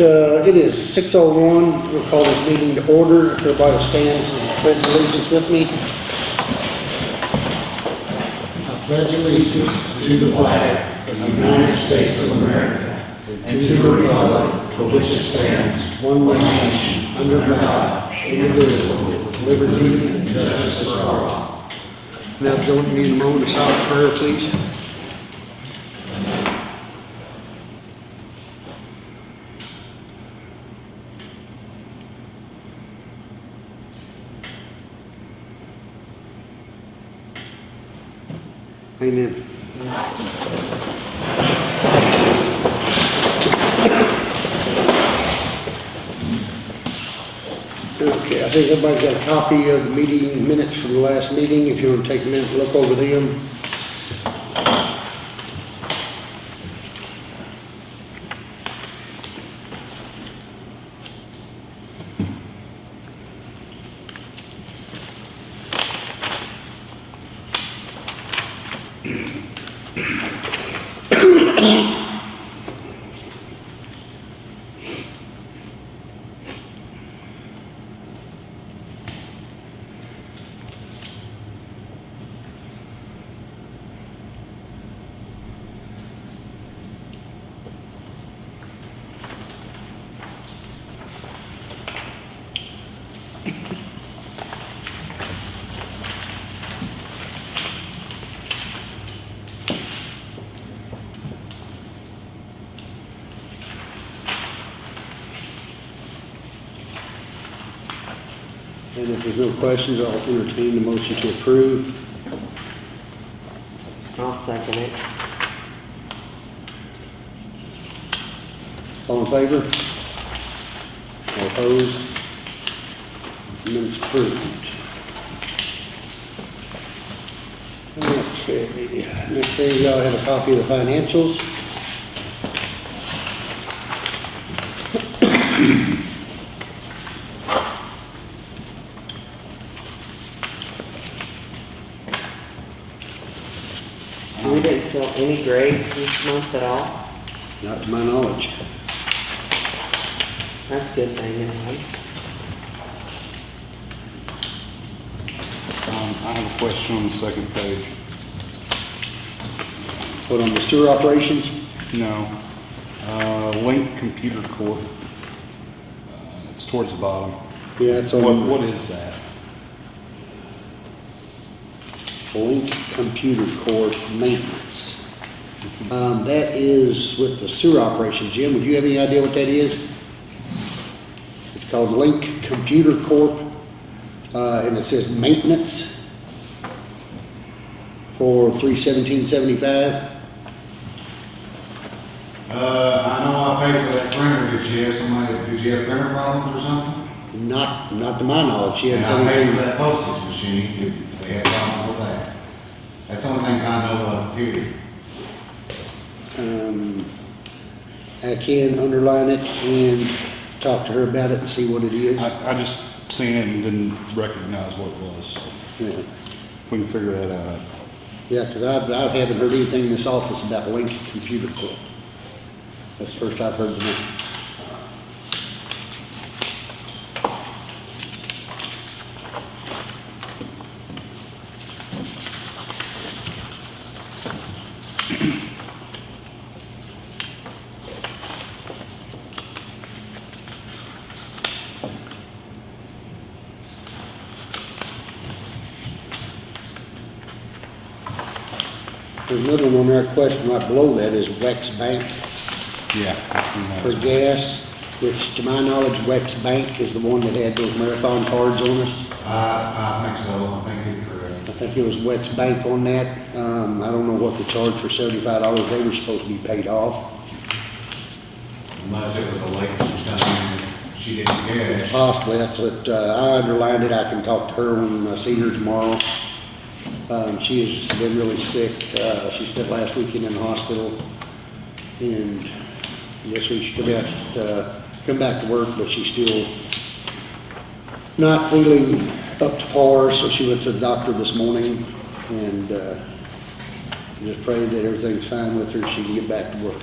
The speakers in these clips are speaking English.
uh, it is six oh one, we'll call this meeting to order, if everybody will stand and pledge allegiance with me. I pledge allegiance to the flag of the United States of America and to the republic for which it stands, one nation, under God, indivisible, with liberty and justice for all. Now, me in a moment of silent prayer, please. Okay, I think everybody's got a copy of the meeting minutes from the last meeting, if you want to take a minute to look over them. And if there's no questions, I'll entertain the motion to approve. I'll second it. All in favor? All opposed? Minutes approved. Okay, next thing, y'all have a copy of the financials. So we didn't sell any grapes this month at all? Not to my knowledge. That's a good thing anyway. Um, I have a question on the second page. Put on the sewer operations? No. Uh, Link Computer Corp. Uh, It's towards the bottom. Yeah, it's What, on what is that? Link Computer Corp Maintenance. Um, that is with the sewer operation. Jim, would you have any idea what that is? It's called Link Computer Corp, uh, and it says maintenance for three seventeen seventy-five. Uh, I know I paid for that printer, did you have somebody, did you have printer problems or something? Not, not to my knowledge, she And hadn't I paid for that postage machine, they had problems with that. That's the only things I know of, period. Um, I can underline it and talk to her about it and see what it is. I, I just seen it and didn't recognize what it was. Yeah. If we can figure that out. Yeah, because I, I haven't heard anything in this office about Link Computer Corp. That's the first I've heard of it. There's another one on there, question right below that is Wex Bank Yeah, I seen for that. gas, which to my knowledge, Wex Bank is the one that had those marathon cards on us. I, I think so, I think you're correct. I think it was Wex Bank on that. Um, I don't know what the charge for seventy-five dollars, they were supposed to be paid off. Unless it was a late sometime and she didn't cash. Possibly, that's what, uh, I underlined it, I can talk to her when I see her tomorrow. Um, she has been really sick, uh, she spent last weekend in the hospital, and this week she come out, uh, come back to work, but she's still not feeling up to par, so she went to the doctor this morning, and, uh, just pray that everything's fine with her, she can get back to work.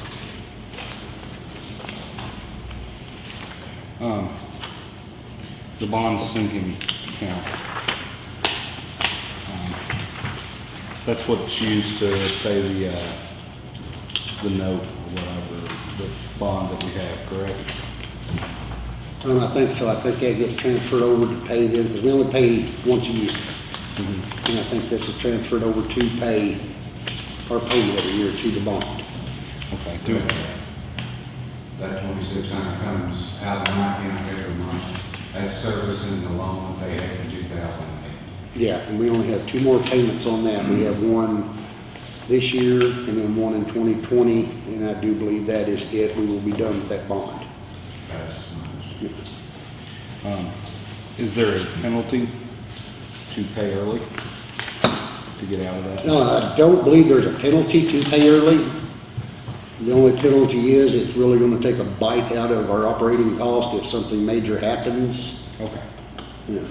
Um, the bond sinking account. Um, That's what's used to pay the, uh, the note or whatever, the bond that we have, correct? Um, I think so, I think that gets transferred over to pay them, because we only pay once a year. And I think this is transferred over to pay our payment every year to the bond. Okay. Do, That twenty-six hundred comes out of my account every month. That's servicing the loan that they had in two thousand and eight. Yeah, and we only have two more payments on that. We have one this year and then one in 2020, and I do believe that is it. We will be done with that bond. That's much. um, is there a penalty to pay early to get out of that? No, I don't believe there's a penalty to pay early. The only penalty is it's really gonna take a bite out of our operating cost if something major happens. Okay. Yeah.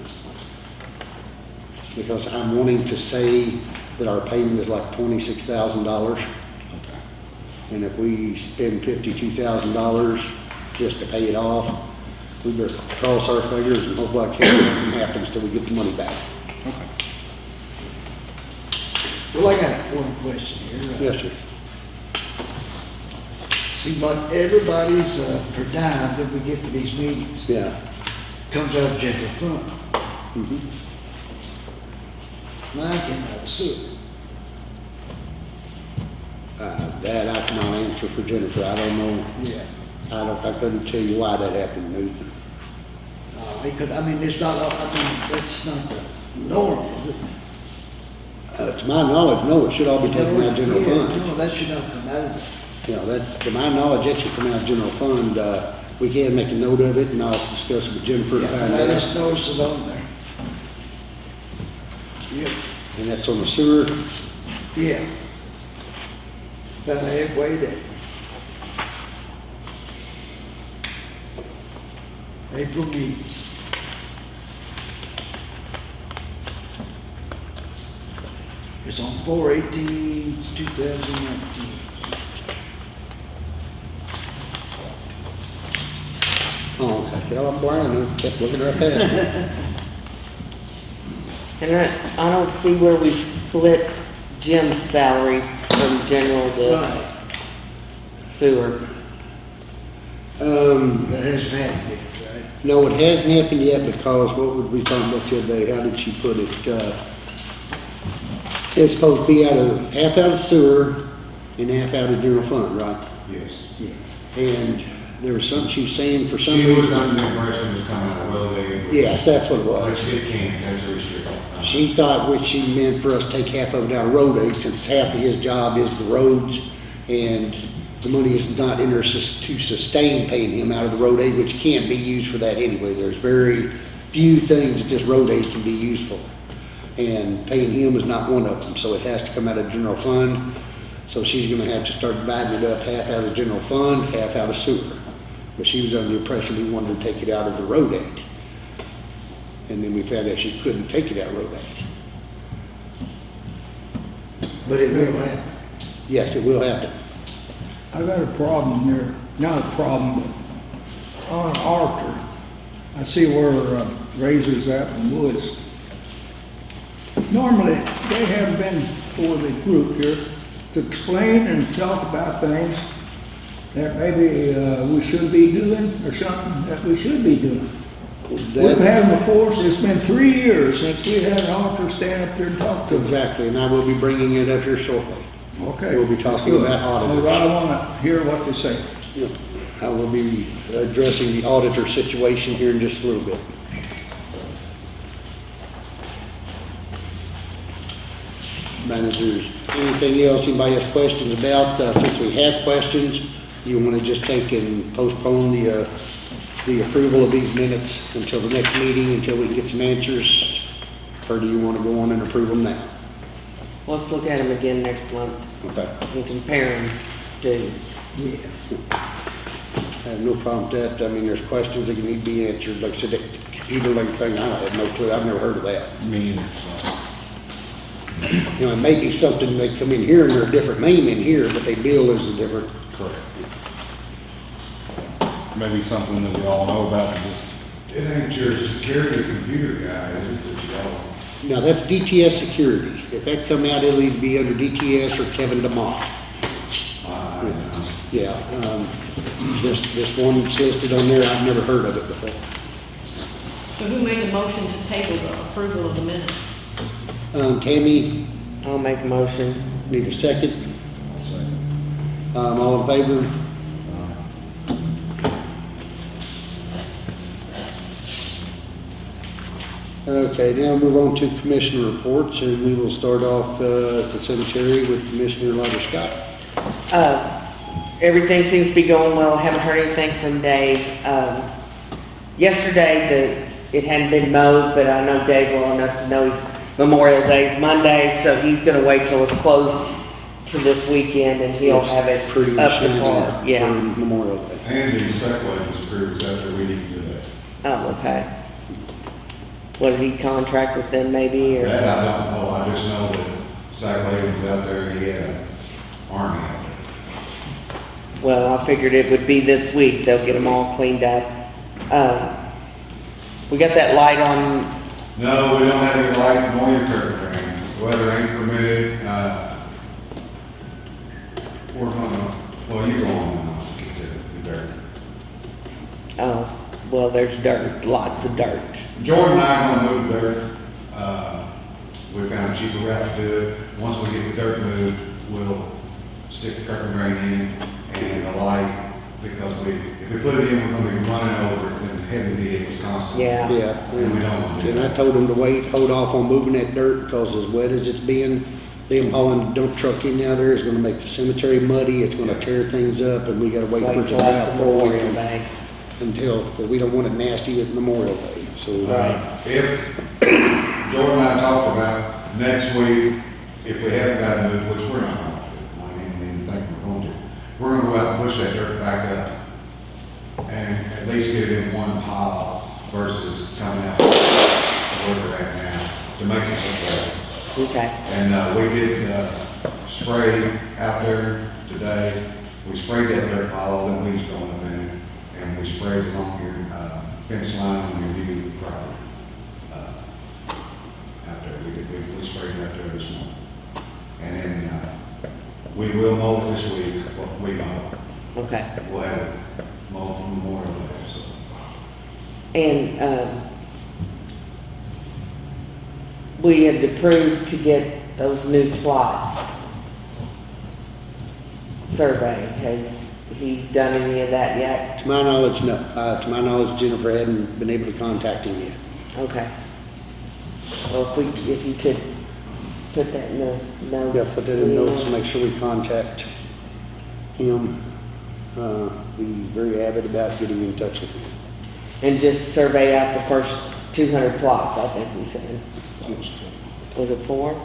Because I'm wanting to say that our payment is like twenty-six thousand dollars. Okay. And if we spend fifty-two thousand dollars just to pay it off, we better cross our fingers and hope like hell nothing happens till we get the money back. Okay. Well, I got one question here. Yes, sir. Seems like everybody's, uh, per diem that we get to these meetings Yeah. comes out of general fund. Mhm. Out of sewer. Uh, that I cannot answer for Jennifer. I don't know. Yeah. I don't, I couldn't tell you why that happened, Nathan. Uh, because, I mean, it's not, I mean, that's not the norm, is it? Uh, to my knowledge, no, it should all be taken out of general Yeah, fund. No, that should not come out of it. You know, that, to my knowledge, that should come out of general fund. Uh, we can make a note of it and I'll discuss it with Jennifer Yeah, just noticed it on there. Yep, And that's on the sewer. yeah. About halfway there. April meetings. It's on four eighteen, two thousand nineteen. Oh, okay. Well, I'm blind. I kept looking right past it. And I, I don't see where we split Jim's salary from general to Right, sewer. Um, that hasn't happened yet, right? No, it hasn't happened yet because what would we talking about the other day? How did she put it? Uh, It's supposed to be out of, half out of sewer and half out of general fund, right? Yes. Yeah. And there was something she was saying for some She was reason. under the impression it was coming out of road aid. Yes, that's what it was. Which it can't, that's restricted. fund. She thought what she meant for us to take half of it out of road aid, since half of his job is the roads, and the money is not in there sus- to sustain paying him out of the road aid, which can't be used for that anyway. There's very few things that this road aid can be used for. And paying him is not one of them, so it has to come out of general fund. So she's gonna have to start dividing it up, half out of general fund, half out of sewer. But she was under the impression he wanted to take it out of the road aid. And then we found out she couldn't take it out of road aid. But it will happen. Yes, it will happen. I got a problem here, not a problem, but on Arthur, I see where uh, Razor's at in the Woods. Normally, they have been for the group here to explain and talk about things that maybe uh, we should be doing or something that we should be doing. We've had them before, so it's been three years since we had an Arthur stand up there and talk to us. Exactly, and I will be bringing it up here shortly. Okay. We'll be talking good. about auditors. Well, I want to hear what they say. Yeah. I will be addressing the auditor situation here in just a little bit. Managers, anything else anybody has questions about? Uh, Since we have questions, you want to just take and postpone the, uh, the approval of these minutes until the next meeting, until we can get some answers? Or do you want to go on and approve them now? Let's look at them again next month Okay. and compare them to, Yeah. I have no problem with that. I mean, there's questions that need to be answered. Like I said, that computer link thing, I have no clue. I've never heard of that. Me either, so. You know, it may be something they come in here and they're a different name in here, but they bill as a different. Correct. maybe something that we all know about, just, It ain't your security computer guy, is it, that y'all? No, that's DTS Security. If that come out, it'll either be under DTS or Kevin DeMott. Uh, Yeah, um, this, this one that's listed on there, I've never heard of it before. So who made the motion to table the approval of the minutes? Um, Tammy, I'll make a motion. need a second? I'll say, Um, all in favor? Okay, now move on to commissioner reports, and we will start off, uh, at the cemetery with Commissioner Ryder Scott. Uh, everything seems to be going well. Haven't heard anything from Dave. Um, yesterday, the, it hadn't been mowed, but I know Dave well enough to know he's Memorial Day's Monday, so he's gonna wait till it's close to this weekend and he'll have it Pretty up to shiny par. for Yeah. Memorial Day. Andy Seckley was approved after we didn't do that. Oh, okay. What, did he contract with them maybe, or? That I don't know, I just know that Zach Layden was out there, he had an army out there. Well, I figured it would be this week, they'll get them all cleaned up. Uh, we got that light on, No, we don't have your light nor your curtain drain. The weather ain't permitted, uh, we're gonna, well, you go on and I'll get to the dirt. oh, well, there's dirt, lots of dirt. Jordan and I are gonna move the dirt. Uh, we found a cheaper route to do it. Once we get the dirt moved, we'll stick the curtain drain in and the light, because we, if we put it in, we're gonna be running over it heavy vehicles constantly. Yeah. Yeah. And we don't wanna do And I that. told them to wait, hold off on moving that dirt, because as wet as it's been, them hauling the dump truck in out there is gonna make the cemetery muddy, it's gonna tear things up, and we gotta wait for it to till dry after out before we Memorial can, Day. until, because we don't want it nasty at Memorial Day, so. Uh, If, Jordan and I talked about next week, if we haven't got it moved, which we're not gonna do, I didn't even think we're going to, we're gonna go out and push that dirt back up and at least get it in one pile versus coming out where we're at now to make it look better. Okay, And, uh, we did, uh, spray out there today. We sprayed that dirt pile, them weeds going up in and we sprayed along your, uh, fence line on your view property. uh, Out there, we did, we, we sprayed out there this morning. And then, uh, we will mow it this week, what we mow. okay. We'll have it mowed for Memorial Day. And, um, we had approved to get those new plots surveyed. Has he done any of that yet? To my knowledge, no, uh, to my knowledge Jennifer hadn't been able to contact him yet. Okay. Well, if we, if you could put that in the notes. Yeah, put that in notes, Leanne. make sure we contact him. Uh, be very avid about getting in touch with him. And just survey out the first two hundred plots, I think we said. Was it four?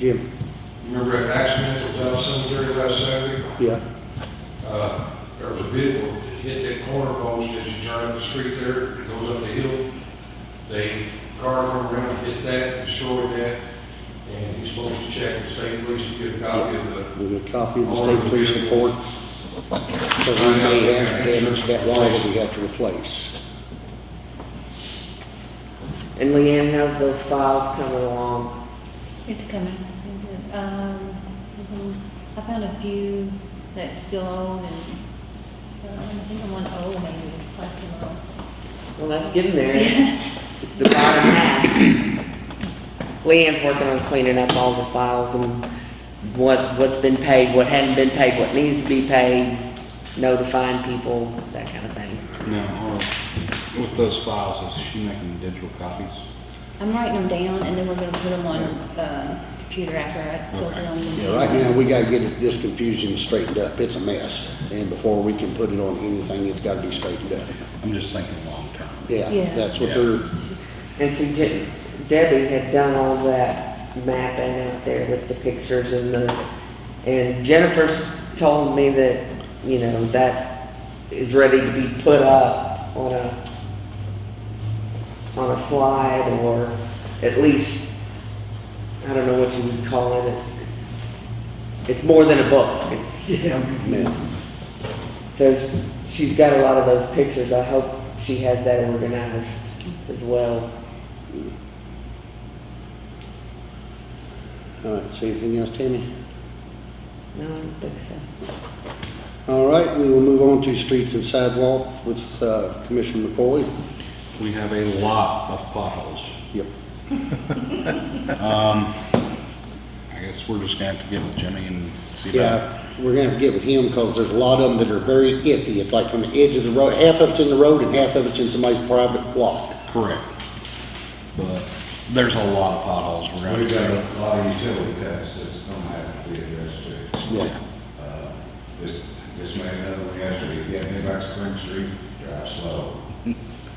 Jim? Remember that accident that was out cemetery last Saturday? Yeah, Uh, there was a vehicle that hit that corner post as you turn up the street there, it goes up the hill. They, car come around, hit that, destroyed that, and he's supposed to check with state police to get a copy of the, with a copy of the state police report. So we may have damaged that wall that we have to replace. And Leanne, how's those files coming along? It's coming. Um. I found a few that still own and, um, I think I'm on O maybe, last one. Well, that's getting there. The bottom half. Leanne's working on cleaning up all the files and what, what's been paid, what hadn't been paid, what needs to be paid, notifying people, that kind of thing. now, or with those files, is she making digital copies? I'm writing them down and then we're gonna put them on, uh, computer after I filter them. Yeah, right now, we gotta get this confusion straightened up. It's a mess. And before we can put it on anything, it's gotta be straightened up. I'm just thinking long-term. Yeah, Yeah. that's what Yeah. they're, And see, Je- Debbie had done all that mapping out there with the pictures and the, and Jennifer's told me that, you know, that is ready to be put up on a, on a slide or at least, I don't know what you would call it. It's more than a book. It's, yeah, so she's got a lot of those pictures. I hope she has that organized as well. All right, so anything else, Tammy? No, I don't think so. All right, we will move on to streets and sidewalk with uh, Commissioner McCoy. We have a lot of potholes. Yep. Um, I guess we're just gonna have to get with Jimmy and see about. Yeah, we're gonna have to get with him because there's a lot of them that are very iffy. It's like on the edge of the road, half of it's in the road and half of it's in somebody's private block. Correct. But there's a lot of potholes we're gonna. We've got have a lot of utility cuts that's gonna have to be addressed too. Yeah. Uh, This, this made another one yesterday, you get me back Spring Street, drive slow.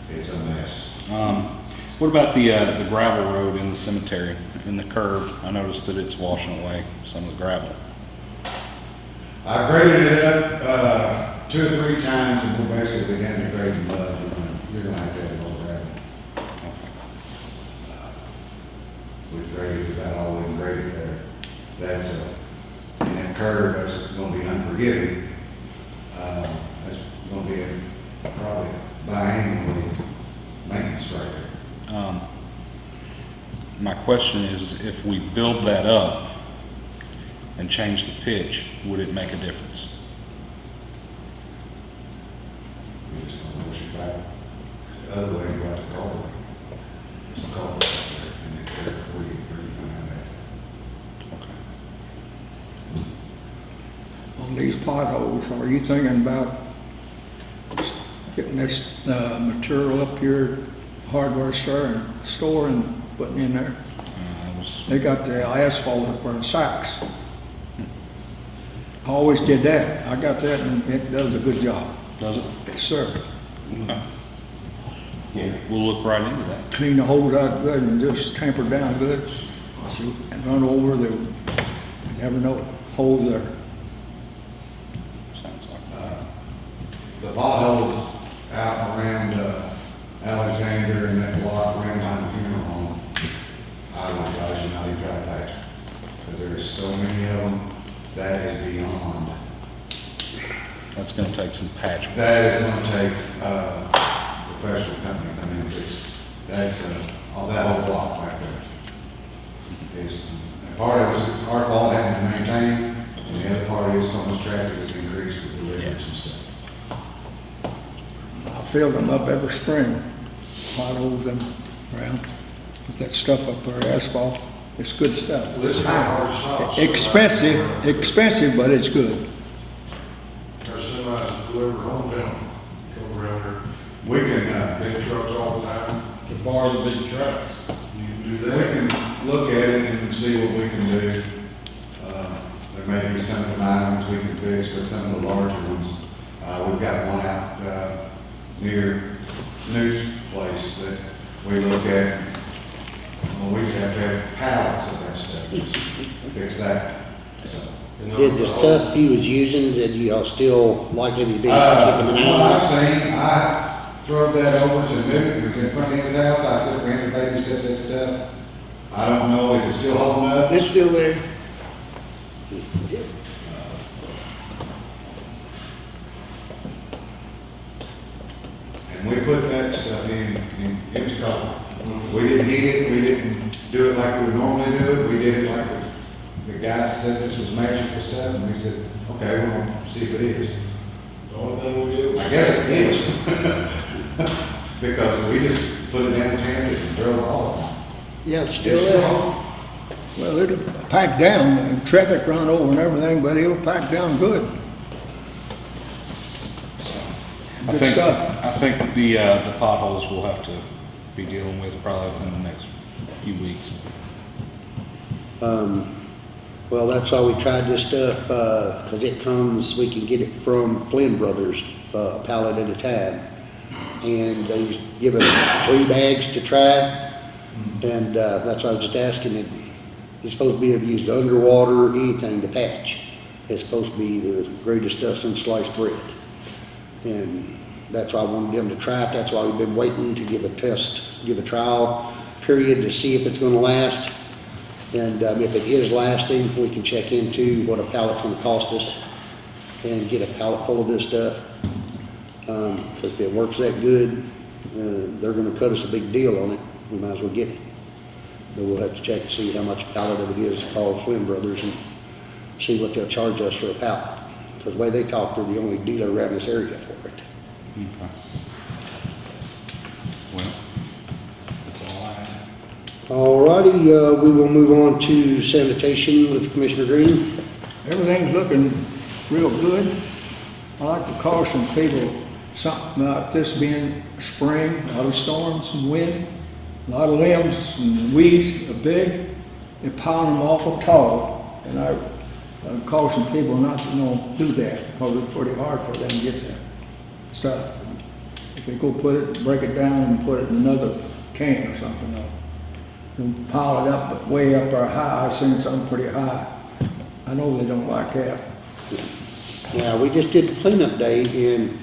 It's a mess. Um, what about the, uh, the gravel road in the cemetery, in the curve? I noticed that it's washing away some of the gravel. I graded it up, uh, two or three times and we're basically down to grading mud. You're gonna, you're gonna have to have a little gravel. We've graded about all we can grade it there. That's a, and that curve, that's gonna be unforgiving. Uh, that's gonna be a- probably a biannually maintenance right there. Um, my question is, if we build that up and change the pitch, would it make a difference? We just gonna push it back the other way, about the culvert. There's a culvert out there, and they tear it, we, we find that. Okay. On these potholes, are you thinking about getting this, uh, material up here, hardware store and store and putting in there? They got the asphalt up there in sacks. I Always did that. I got that and it does a good job. does it? Yes, sir. Okay. We'll, we'll look right into that. Clean the holes out good and just tamper down good. Shoot, And run over the, you never know, holes there. Sounds like. Uh, The potholes out around uh, Alexander and that block around behind the funeral home, I would advise you not to try to patch. Because there's so many of them, that is beyond. That's gonna take patch. That is gonna take uh, a professional company to come in and fix. That's, uh, all that whole block back there. Is, and part of it's our fault having to maintain, and the other part is so much traffic has increased with the deliveries and stuff. I fill them up every spring, potholes them around, put that stuff up there, asphalt. It's good stuff. Well, it's not hard to stop. Expensive, expensive, but it's good. There's semis delivered down, come around there, We can, uh, big trucks all the time. to borrow the big trucks. You can do we that. can look at it and see what we can do. Uh, There may be some of the items we can fix, but some of the larger ones, uh, we've got one out, uh, near Newt's place that we look at. Well, we have to have pallets of that stuff, just fix that, so. Did the stuff he was using, did y'all still like it, you been Uh, from an what I've seen, I throw that over to Newton, who's in front of his house, I said, for him to babysit that stuff. I don't know, is it still holding up? It's still there. And we put that stuff in, in empty color. We didn't heat it, we didn't do it like we would normally do it, we did it like the, the guy said this was magical stuff, and we said, okay, we're gonna see if it is. The only thing we did was. I guess it is. Because we just put it down, tammed it, and drove off. Yeah, it's It's still there. Well, it'll pack down, and traffic run over and everything, but it'll pack down good. I Good think, stuff. I think the, uh, the potholes we'll have to be dealing with probably within the next few weeks. Um, well, that's why we tried this stuff, uh 'cause it comes, we can get it from Flynn Brothers, uh, pallet at a time. And they give us three bags to try, and, uh, that's why I was just asking it. It's supposed to be used underwater, anything to patch. It's supposed to be the greatest stuff since sliced bread. And that's why I wanted them to try it, that's why we've been waiting to give a test, give a trial period to see if it's gonna last. And um, if it is lasting, we can check into what a pallet's gonna cost us and get a pallet full of this stuff. Um, cause if it works that good, uh, they're gonna cut us a big deal on it, we might as well get it. But we'll have to check and see how much a pallet of it is, call Flynn Brothers and see what they'll charge us for a pallet. Cause the way they talk, they're the only dealer around this area for it. Okay. Well, that's all I have. Alrighty, uh, we will move on to sanitation with Commissioner Green. Everything's looking real good. I like to caution people, something about this being spring, a lot of storms and wind, a lot of limbs and weeds are big, they're piling them awful tall. And I caution people not to, you know, do that, because it's pretty hard for them to get that stuff. If they go put it, break it down and put it in another can or something, they'll they'll pile it up, way up or high, I've seen some pretty high. I know they don't like that. Now, we just did the cleanup day and,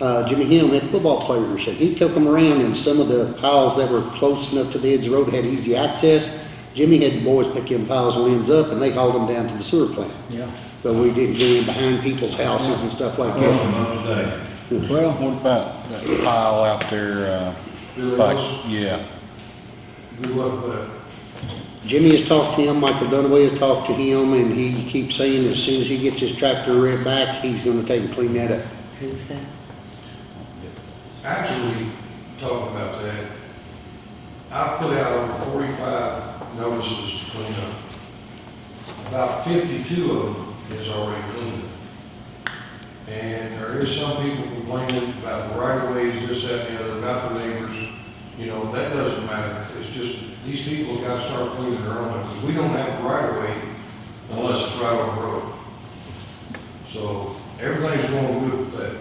uh, Jimmy Hill had football players and he took them around and some of the piles that were close enough to the edge of the road had easy access. Jimmy had the boys pick them piles of limbs up and they hauled them down to the sewer plant. Yeah. But we didn't go in behind people's houses and stuff like that. Well, What about that pile out there, uh, Billy like, yeah, good luck with. Jimmy has talked to him, Michael Dunaway has talked to him, and he keeps saying as soon as he gets his tractor red back, he's gonna take and clean that up. Who's that? Actually, talking about that, I put out over forty-five notices to clean up. About fifty-two of them is already cleaned. up. And there is some people complaining about the right of ways, this, that, and the other, about the neighbors. You know, that doesn't matter. These people gotta start cleaning their own because we don't have a right of way unless it's right on the road. So, everything's going good with that.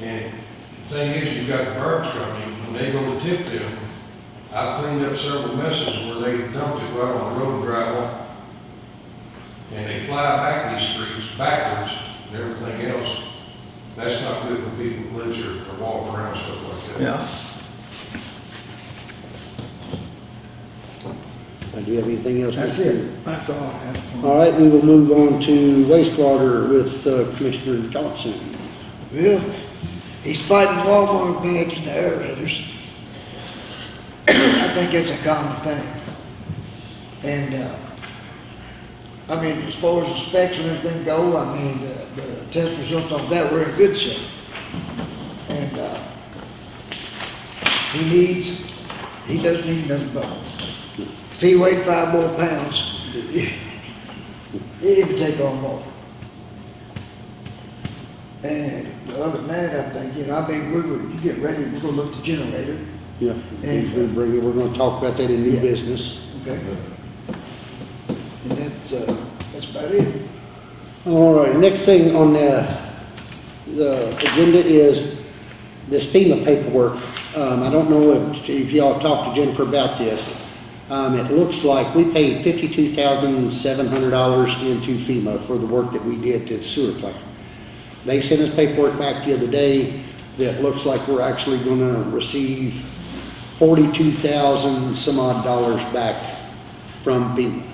And the thing is, you've got the garbage company, when they go to tip them, I've cleaned up several messes where they dumped it right on the road and on. And they fly back these streets backwards and everything else. That's not good for people who live here or walk around, stuff like that. yeah. Uh, Do you have anything else? That's it. That's all I have. All right, we will move on to wastewater with uh, Commissioner Johnson. Well, he's fighting Walmart bags and aerators. I think it's a common thing. And, uh, I mean, as far as the specs and everything go, I mean, the, the test results of that were in good shape. And, uh, he needs, he doesn't need nothing but, if he weighed five more pounds, he would take on more. And the other than that, I think, you know, I mean, we were, you get ready, we're gonna look at the generator, Yeah, And- we'll bring it- we're gonna talk about that in new Yeah. business. okay? And that's, uh, that's about it. All right, next thing on the, the agenda is this FEMA paperwork. Um, I don't know if, if y'all talked to Jennifer about this. Um, it looks like we paid fifty-two thousand seven hundred dollars into FEMA for the work that we did to the sewer plant. They sent us paperwork back the other day that looks like we're actually gonna receive forty-two thousand some odd dollars back from FEMA.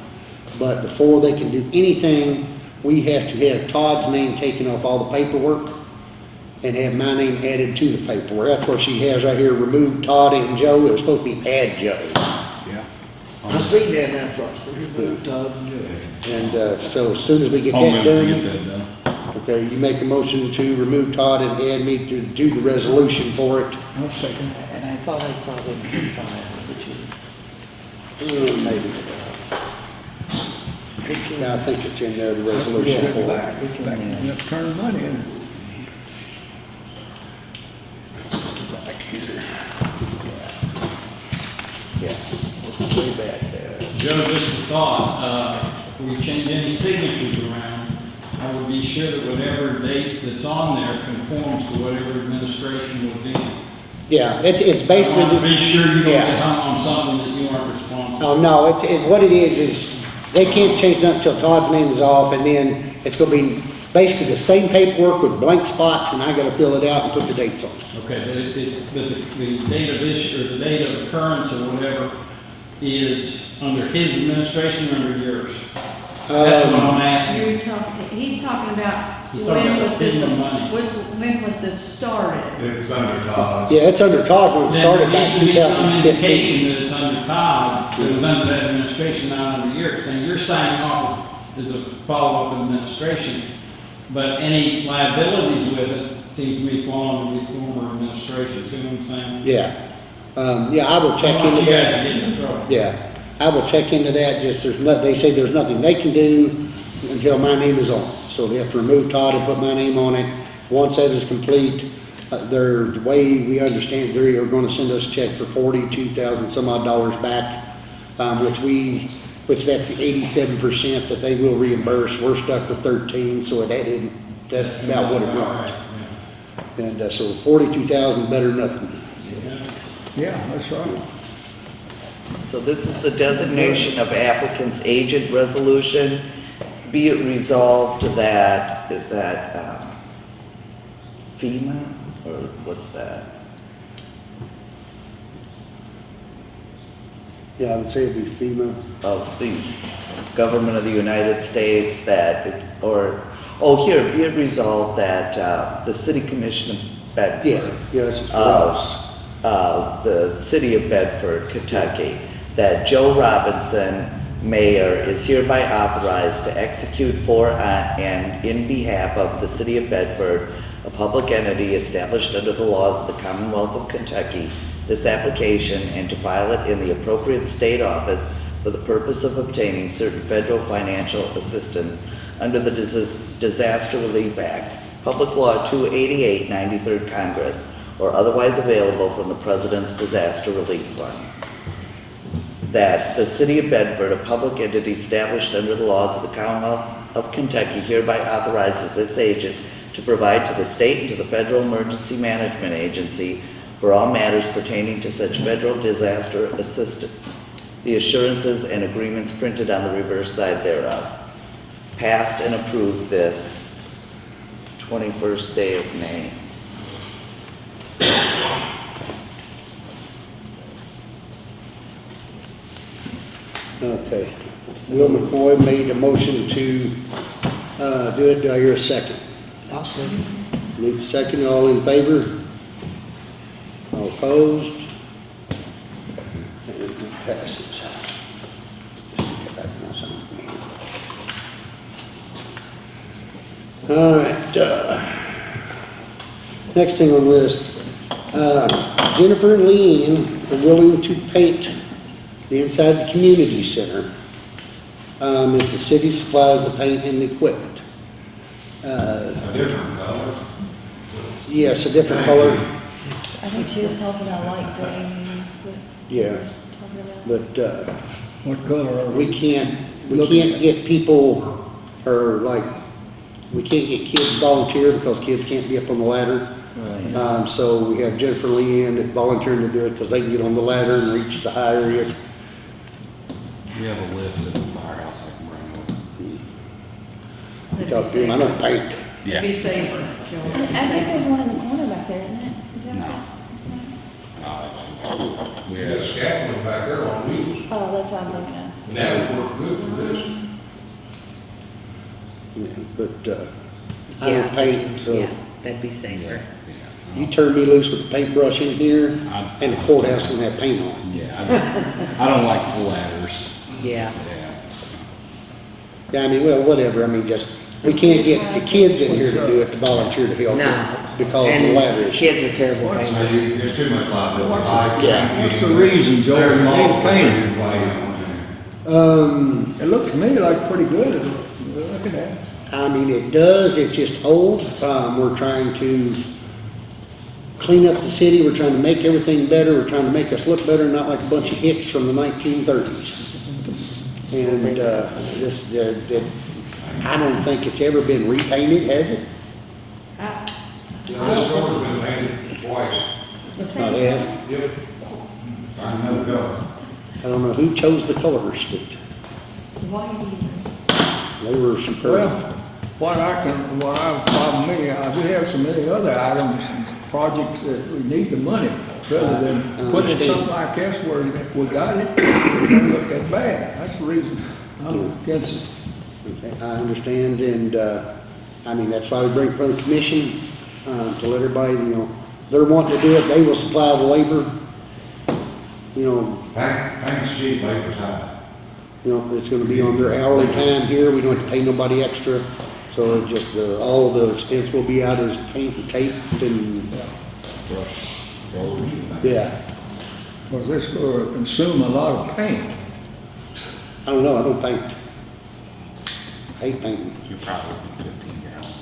But before they can do anything, we have to have Todd's name taken off all the paperwork and have my name added to the paperwork. That's what she has right here, remove Todd and Joe. It was supposed to be add Joe. Yeah. I seen that now, Foster, remove Todd and uh, so as soon as we get I'll that never get done, that done. okay, you make a motion to remove Todd and add me to do the resolution for it. I'll second. And I thought I saw them file, but you. Uh, Maybe. Yeah, I think it's in there, the resolution Yeah, for it. back, back, you have to turn money in. Back here. Yeah, it's way back there. Joe, just a thought, uh, if we change any signatures around, I would be sure that whatever date that's on there conforms to whatever administration was in. Yeah, it's, it's I basically. want to the- be sure you don't Yeah. get hung on something that you aren't responsible. Oh, no, it's, it, what it is, is they can't change nothing until Todd's name is off, and then it's gonna be basically the same paperwork with blank spots, and I gotta fill it out and put the dates on. Okay, but but the, the date of issue, or the date of occurrence or whatever is under his administration or under yours? That's what Um, I'm asking. You're talking, he's talking about He's talking when about was this, FEMA monies. was, when was this started? It was under Todd's. Yeah, it's under Todd when it Then started there back needs to two be some thousand fifteen. indication that it's under Todd, that it was under that administration, not under yours. And you're signing off as, as a follow-up administration, but any liabilities with it seems to me fall under the former administration, see what I'm saying? Yeah, um, yeah, I will check I don't want into that. to get into trouble. Yeah, I will check into that, just there's not, they say there's nothing they can do until my name is on. it. So they have to remove Todd and put my name on it. Once that is complete, uh, they're, the way we understand, they are gonna send us a check for forty-two thousand some odd dollars back, um, which we, which that's the eighty-seven percent that they will reimburse. We're stuck with thirteen, so it added, that's about what it runs. And, uh, so forty-two thousand, better than nothing. Yeah, that's right. So this is the designation of applicant's agent resolution. Be it resolved that, is that um, FEMA, or what's that? Yeah, I would say it'd be FEMA. Of the government of the United States that, or, oh, here, be it resolved that uh, the city commission of Bedford. Yeah, yeah, this is for of, us. Uh, the city of Bedford, Kentucky, that Joe Robinson, mayor, is hereby authorized to execute for uh, and in behalf of the city of Bedford, a public entity established under the laws of the Commonwealth of Kentucky, this application and to file it in the appropriate state office for the purpose of obtaining certain federal financial assistance under the Dis- Disaster Relief Act, Public Law 288, 93rd Congress, or otherwise available from the President's Disaster Relief Fund. That the city of Bedford, a public entity established under the laws of the Commonwealth of Kentucky, hereby authorizes its agent to provide to the state and to the Federal Emergency Management Agency for all matters pertaining to such federal disaster assistance, the assurances and agreements printed on the reverse side thereof. Passed and approved this 21st day of May. Okay. Will McCoy made a motion to, uh, do it. Do I hear a second? I'll second. Luke second, all in favor? All opposed? And it passes. Just get back to my sign. All right, uh, next thing on the list, uh, Jennifer and Leanne are willing to paint the inside the community center. Um, if the city supplies the paint and the equipment. Uh, A different color. yes, a different color, I think she was talking about light gray, that's what yeah, she's talking about. but, uh, What color are we we? can't, we Looking can't at- get people, or like, we can't get kids volunteer because kids can't be up on the ladder. Right. Um, so we have Jennifer Leanne that volunteering to do it because they can get on the ladder and reach the high areas. We have a lift at the firehouse I can bring over. Talk to them, I don't paint. Yeah. Be safer, I Joe. think there's one in the corner back there, isn't it? Is that No. right? Is that- Uh, We We got have, scaffolding back there on wheels. Oh, that's what I'm looking at. And that would work good with this. Yeah, But, uh, I don't Yeah. paint, so Yeah, that'd be safer. Yeah. you turn me loose with a paintbrush in here I'm- and the courthouse gonna have paint on. It. Yeah, I don't- I don't like the ladders. Yeah. Yeah. Yeah, I mean, well, whatever, I mean, just, we can't get the kids in here to do it, to volunteer to help. No. Because of the And ladder issue. Kids are terrible What's- So painters. you- There's too much liability. What's- Lights, yeah. What's the reason, Joe, There's you need multiple paint? reasons why you don't want to. Um, It looked to me like pretty good, look at that. I mean, it does, it's just old, um, we're trying to clean up the city, we're trying to make everything better, we're trying to make us look better, not like a bunch of hicks from the nineteen thirties. And, uh, this, the, the, I don't think it's ever been repainted, has it? I- Yeah, this door's been painted twice. Not yet. Yep. Find another color. I don't know who chose the colors, Why do you? but they were superb. Well, what I can, what I, problem me, uh, we have so many other items and projects that we need the money, rather I than putting in understand. something like this where if we got it, it don't look that bad, that's the reason I'm against it. Okay, I understand, and, uh, I mean, that's why we bring it from the commission, uh, to let everybody, you know, they're wanting to do it, they will supply the labor. You know, Paint, paint's cheap, labor's high. you know, it's gonna be on their hourly time here, we don't have to pay nobody extra. So it just, uh, all the expense will be out as paint and tape and, Brush, rollers. yeah. Was this gonna consume a lot of paint? I don't know, I don't paint. Hate painting. You're probably fifteen gallon.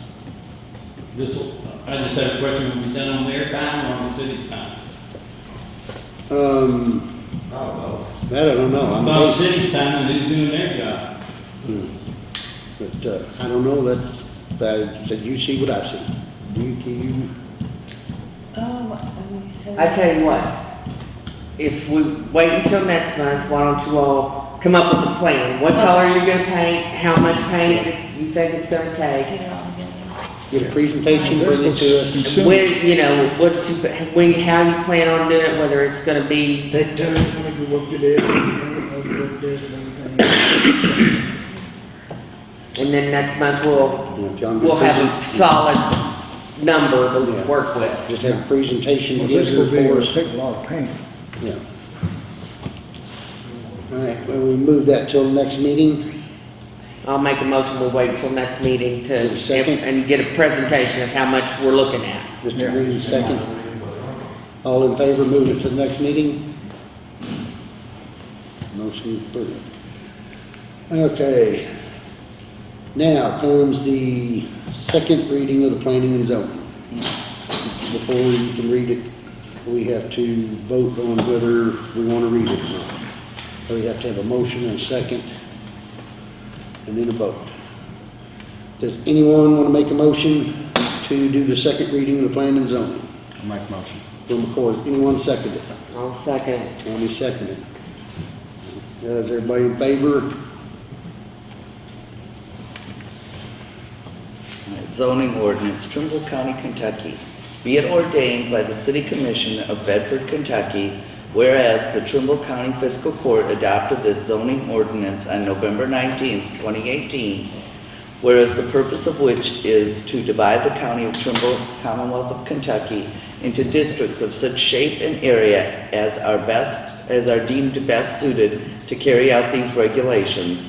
This, I just had a question, will it be done on their time or on the city's time? Um, Oh, that I don't know. It's I'm on the basing- city's time and who's doing their job? But, uh, I don't know, that, that, said you see what I see. You, can you, Oh, um, I tell you what, if we wait until next month, why don't you all come up with a plan? What color you're gonna paint, how much paint you think it's gonna take? get it get a presentation, bring it to us. Consume- When, you know, what you, when, how you plan on doing it, whether it's gonna be, Take turns, when you work it in, and work this and everything. And then next month we'll, You know, John, we'll have a present- solid number to Yeah. work with. Just have a presentation, Well, give this will be, for it'll us. take a lot of paint. Yeah. All right, well, we move that till next meeting. I'll make a motion, we'll wait until next meeting to, Give a second. and get a presentation of how much we're looking at. Mr. Green, second. All in favor, move it to the next meeting? Motion approved. Okay. Now comes the second reading of the planning and zoning. Before you can read it, we have to vote on whether we want to read it or not. So we have to have a motion and a second, and then a vote. Does anyone want to make a motion to do the second reading of the plan and zoning? I'll make a motion. Bill McCoy, has anyone second it? I'll second it. Tammy seconded. Is everybody in favor? Zoning ordinance, Trimble County, Kentucky. Be it ordained by the City Commission of Bedford, Kentucky, whereas the Trimble County Fiscal Court adopted this zoning ordinance on November 19th, 2018, whereas the purpose of which is to divide the county of Trimble, Commonwealth of Kentucky, into districts of such shape and area as are best, as are deemed best suited to carry out these regulations,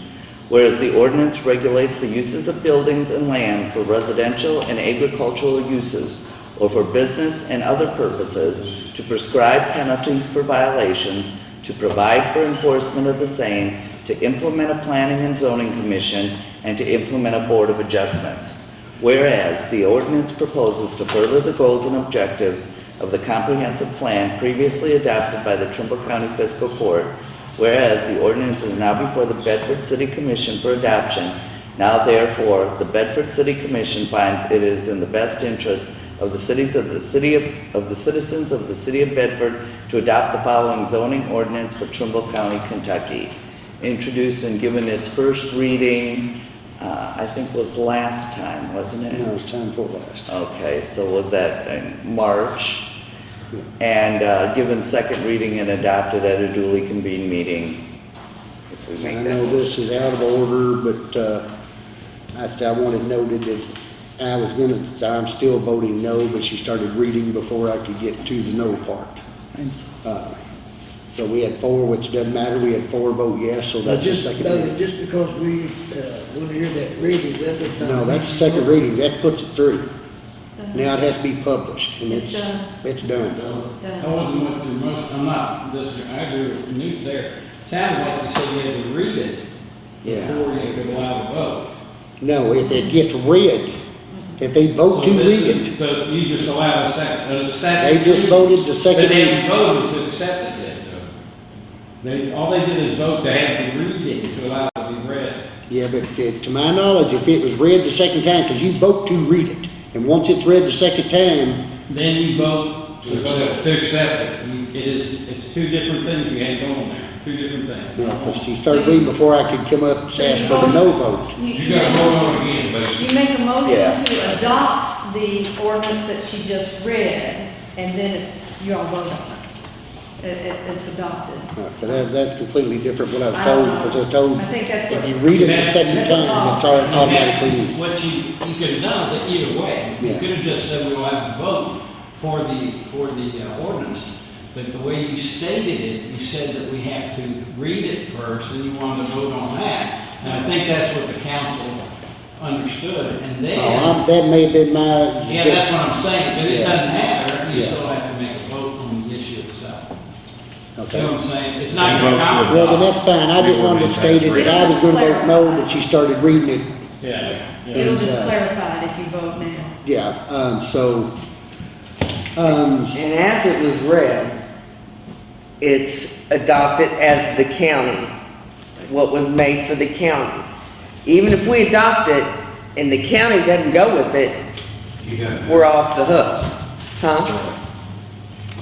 Whereas the ordinance regulates the uses of buildings and land for residential and agricultural uses, or for business and other purposes, to prescribe penalties for violations, to provide for enforcement of the same, to implement a planning and zoning commission, and to implement a board of adjustments. Whereas the ordinance proposes to further the goals and objectives of the comprehensive plan previously adopted by the Trimble County Fiscal Court, Whereas the ordinance is now before the Bedford City Commission for adoption, now therefore, the Bedford City Commission finds it is in the best interest of the cities of the city of, of the citizens of the city of Bedford to adopt the following zoning ordinance for Trimble County, Kentucky. Introduced and given its first reading, uh, I think was last time, wasn't it? No, it's time for last. Okay, so was that in March? And uh, given second reading and adopted at a duly convened meeting? If we I know that this is out of order, but, uh, I, I wanted noted that I was gonna, I'm still voting no, but she started reading before I could get to the no part. Uh, So we had four, which doesn't matter, we had four vote yes, so Now, that's the just, second now, reading. just because we, uh, want to hear that reading, that does not. No, that's the second reading, that puts it through. Now it has to be published, and It's it's, done. it's done. I wasn't with your most, I'm not, this, I agree with Newt there. Sounded like you said you had to read it Yeah. before you could allow the vote. No, if it gets read, if they vote So to this read is- it, So you just allowed a second, a second. they just voted the second But they reading. haven't voted to accept it yet, though. They, all they did is vote to have to read it to allow it to be read. Yeah, but uh, to my knowledge, if it was read the second time, because you vote to read it, and once it's read the second time, Then you vote to vote, to accept it. You- It is, it's two different things you had going there, two different things. you know, 'cause she started reading before I could come up and ask for the no vote. You gotta vote on it again, basically. You make a motion Yeah. to adopt the ordinance that she just read, and then it's, you all vote on it. It, it, it's adopted. But that, that's completely different what I was told, because I was told, I think that's if what- you read it the second time, it's all You automatically have- in. What you, you could have done it either way. You Yeah. could have just said we will have a vote for the, for the uh, ordinance. But the way you stated it, you said that we have to read it first, and you wanted to vote on that. And I think that's what the council understood, and Oh, then, I'm- That may have been my, yeah, that's just, what I'm saying, but it doesn't matter. You Yeah. still have to make a vote on the issue itself. You okay. know what I'm saying? It's not gonna to. Well, then that's fine, I just wanted to state it, that I was gonna vote no, but she started reading it, Yeah, yeah. It'll And, just uh, clarify it if you vote now. yeah, um, so, um, And as it was read, it's adopted as the county, what was made for the county. Even if we adopt it and the county doesn't go with it, You got we're off the hook, huh?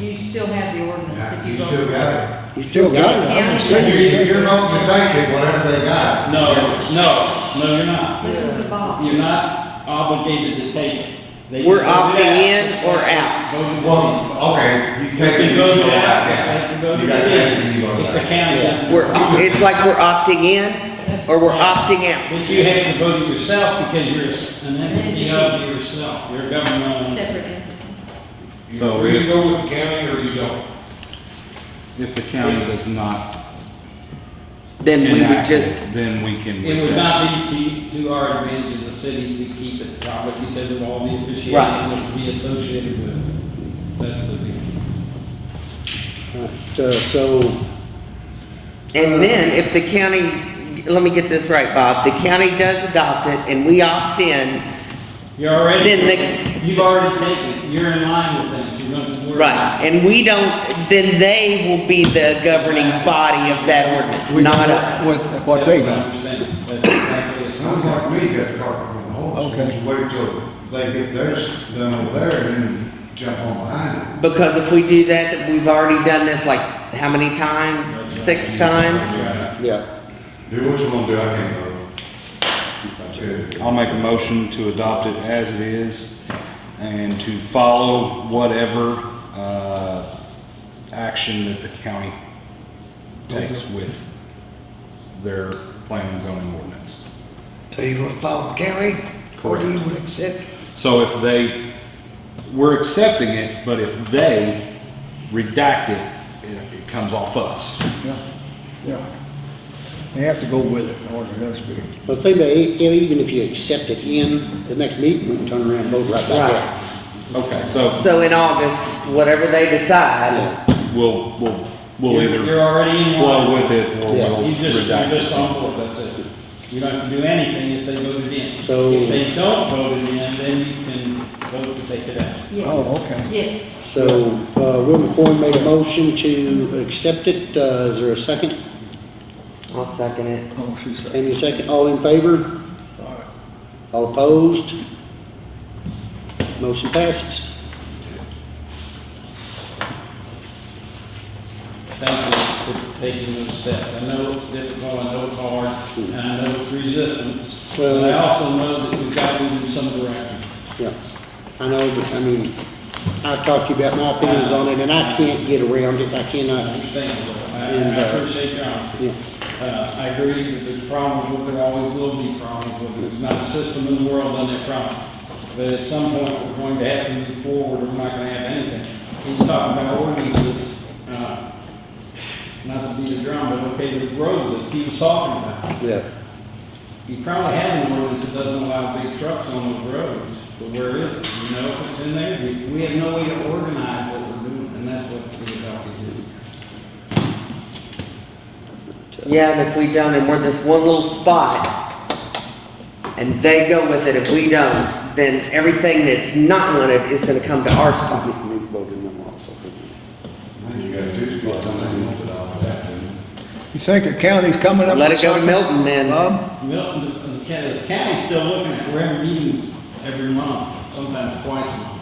You still have the ordinance Yeah, if you you vote. still got it. you still got it, I'm just saying. You, you're voting to take it, whatever they got. No, no, no, you're not. Listen to Bob. You're not obligated to take it. They We're can vote it opting out. in or like out? voted in. Well, okay, you take it, can you vote go it out, back just like you out. voted You gotta take it, in. you go If the back. county doesn't. We're, it's like we're opting in or we're opting out. But you have to vote it yourself because you're an entity of yourself. You're a governmental. Separate entity. So You either if- go with the county or you don't. If the county does not Then we would enact just, it, then we can. It would redact. not be to, to our advantage as a city to keep it private because of all the officiation Right. that would be associated with it. That's the deal. Right, uh, so, and then if the county, let me get this right, Bob, the county does adopt it and we opt in, You're already, Then you've already taken it. You're in line with them. You're going to. we're- right, and we don't, then they will be the governing body of that ordinance, We- not us. With what they That's got. I understand. That's exactly what it's Sounds like me, you got the cart from the horse. Okay. Just wait till they get theirs done over there and then jump on behind it. Because if we do that, that we've already done this like, how many times? Six times? yeah, Do what you want to do, I can't vote. I'll make a motion to adopt it as it is and to follow whatever, uh, action that the county takes with their planning and zoning ordinance. So you gonna follow the county? Or do you would accept? So if they, we're accepting it, but if they redact it, it, it comes off us. Yeah, yeah. They have to go with it in order for us to be. but think about it, e- even if you accept it in the next meeting, we can turn around and vote right back out. Okay, so So in August, whatever they decide, Yeah, we'll, we'll, we'll You're- either You're already in flow line. with it or Yeah. we'll You just, you're redact just it. on board, that's it. You don't have to do anything if they voted in. So- If they don't vote it in, then you can vote to take it out. Yes. Oh, okay. Yes. so, uh, Will McCoy made a motion to accept it, uh, is there a second? I'll second it. Oh, she said. Any second, all in favor? All right. All opposed? Motion passes. Thank you for taking those steps. I know it's difficult, I know it's hard, and I know it's resistance. But I also know that we've got to move in some direction. Yeah, I know, but I mean, I talked to you about my opinions on it, and I can't get around it, I I cannot, understand, I, And, I uh, appreciate your honesty. yeah. Uh, I agree that there's problems with it, there always will be problems with it. There's not a system in the world on that problem. But at some point, we're going to have to move forward, or we're not gonna have anything. He's talking about ordinances, uh, not to beat a drum, but okay, there's roads that he was talking about. Yeah, You probably have an ordinance that doesn't allow big trucks on those roads, but where is it? You know, if it's in there, we, we have no way to organize what we're doing, and that's what we're about to do. Yeah, and if we don't, and we're this one little spot, and they go with it, if we don't, then everything that's not wanted is gonna come to our spot. we voted them also. You got two spots, I think you wanted all of that, you? You think the county's coming up with Let it go to something? Milton then. Bob? Milton, the- the county- the county's still looking at, we're having meetings every month, sometimes twice a month.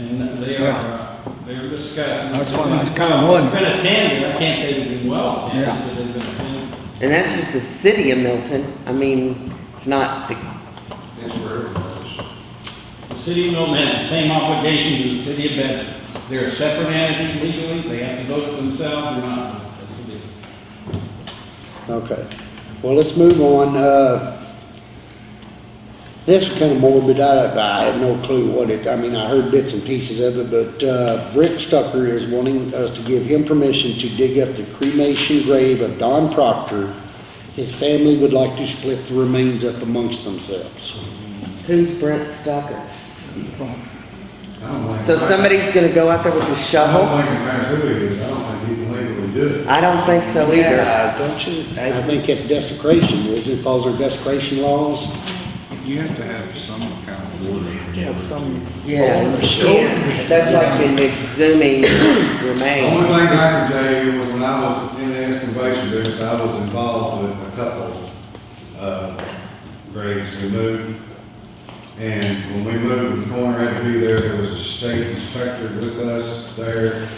And they are, Yeah. uh, they're discussing. That's what I was kinda wondering. Been attended, I can't say they've been well Yeah. attended, but they've been attended. And that's just the city of Milton. I mean, it's not the, It's where it was. The city of Milton has the same obligations as the city of Bedford. they're a separate entity legally, they have to vote for themselves or not. That's the deal. Okay, well, let's move on, uh, this is kind of morbid, I, I have no clue what it, I mean, I heard bits and pieces of it, but, uh, Rick Stucker is wanting us to give him permission to dig up the cremation grave of Don Proctor. His family would like to split the remains up amongst themselves. Who's Brent Stucker? I So somebody's gonna go out there with a I shovel? don't think it matters who it is, I don't think you can legally do it. I don't think so either. Yeah, don't you, I I, think it's desecration, is it, falls under desecration laws? You have to have some kind of order. have some Yeah, ownership. yeah, that's like in exhuming The only thing I can tell you was when I was in the excavation business, I was involved with a couple, uh, graves we moved. And when we moved, the corner had to be there, there was a state inspector with us there,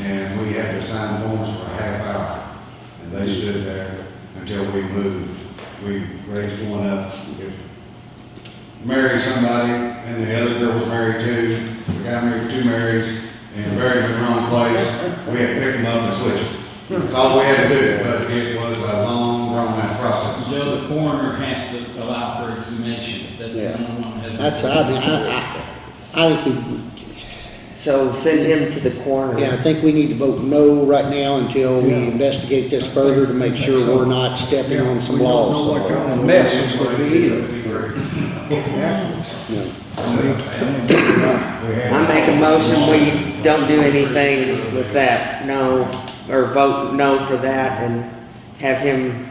and we had to sign forms for a half hour. And they stood there until we moved. We raised one up, if married somebody, and the other girl was married too. The guy married two Marys, and buried in the wrong place. We had to pick them up and switch them. That's all we had to do, but it was a long, drawn out process. Joe, the coroner has to allow for exhumation. That's the only one that has. That's, I mean, I, I, I think we, So send him to the corner. Yeah, I think we need to vote no right now until we Yeah. investigate this further to make sure we're not stepping on some We don't know laws. what kind of mess it's gonna be either. That'd be great. Afterwards. Yeah. I make a motion, we don't do anything with that, no, or vote no for that and have him,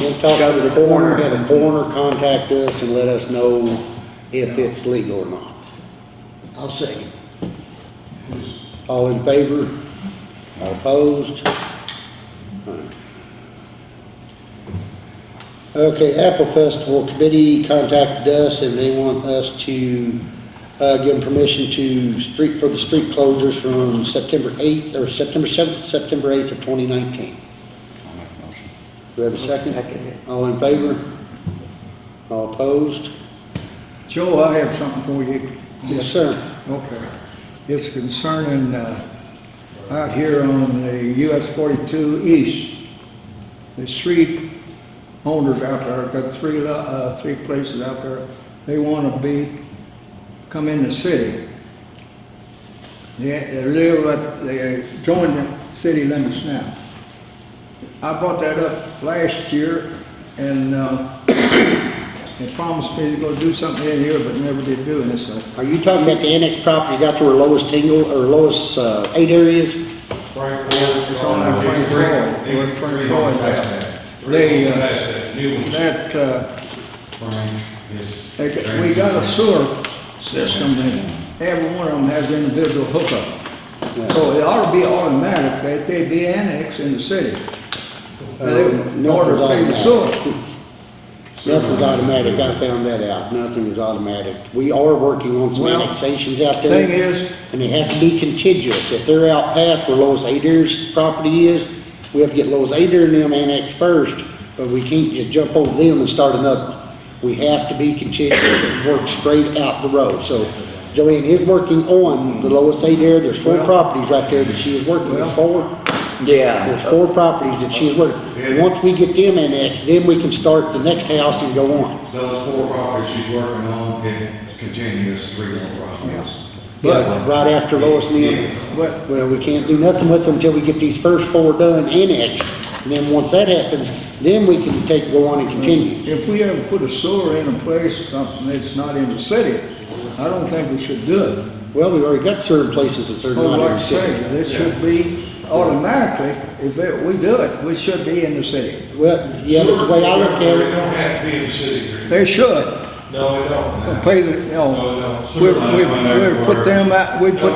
We'll talk Go to to the the coroner, coroner. have the coroner contact us and let us know if it's legal or not. I'll second. All in favor? All opposed? Okay, Apple Festival Committee contacted us and they want us to, uh, give them permission to street, for the street closures from September eighth, or September seventh, September eighth of twenty nineteen. I'll make a motion. Do we have a second? Second. All in favor? All opposed? Joe, I have something for you. Yes, sir. Okay. It's concerning, uh, out here on the US forty-two east. The street owners out there, got three, uh, three places out there, they wanna be, come in the city. They, they live, at- they join the city limits now. I brought that up last year, and, uh, they promised me to go do something in here, but never did do it, so. Are you talking about the annex property you got to where Lois Tingle, or Lois, uh, eight areas? Frank It's on that Frank These three- Floyd, these where Frank three Floyd homes past is. that. They, uh, That's that new one. That, uh, Frank is. they got- we got a sewer system, and every one of them has individual hookup. So it ought to be automatic that they be annexed in the city. Uh, In order to pay the nothing's sewer. Nothing's automatic, I found that out, nothing is automatic. We are working on some Well, annexations out there. Thing is, And they have to be contiguous. If they're out past where Lois Adair's property is, we have to get Lois Adair and them annexed first, but we can't just jump over them and start another. one. We have to be contiguous and work straight out the road. So Joanne is working on the Lois Adair. There's four Well- properties right there that she is working Well- four. Yeah, There's four properties that she's is working. Once we get them annexed, then we can start the next house and go on. Those four properties she's working on, it continues three more properties. Yeah, Right after Lois and them. Well, we can't do nothing with them until we get these first four done annexed. And then once that happens, then we can take, go on and continue. if we ever put a sewer in a place or something that's not in the city, I don't think we should do it. Well, we've already got certain places that are I was not in like the I say, city. it should be automatically, if it- we do it, we should be in the city. Well, yeah, but the way I look at It it, don't have to be in the city. They should. No, it don't. Pay the, you know, it don't. we, we, we put them out, we put,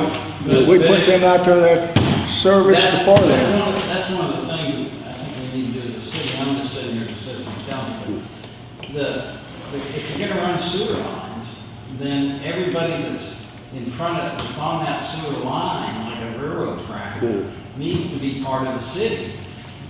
we put them out there that service That's- for That's them. one of, the- that's one of the things that I think we need to do as a city, I'm just sitting here as a citizen telling you. The, the, if you're gonna run sewer lines, then everybody that's in front of, that's on that sewer line, like a railroad track, Yeah. Needs to be part of the city.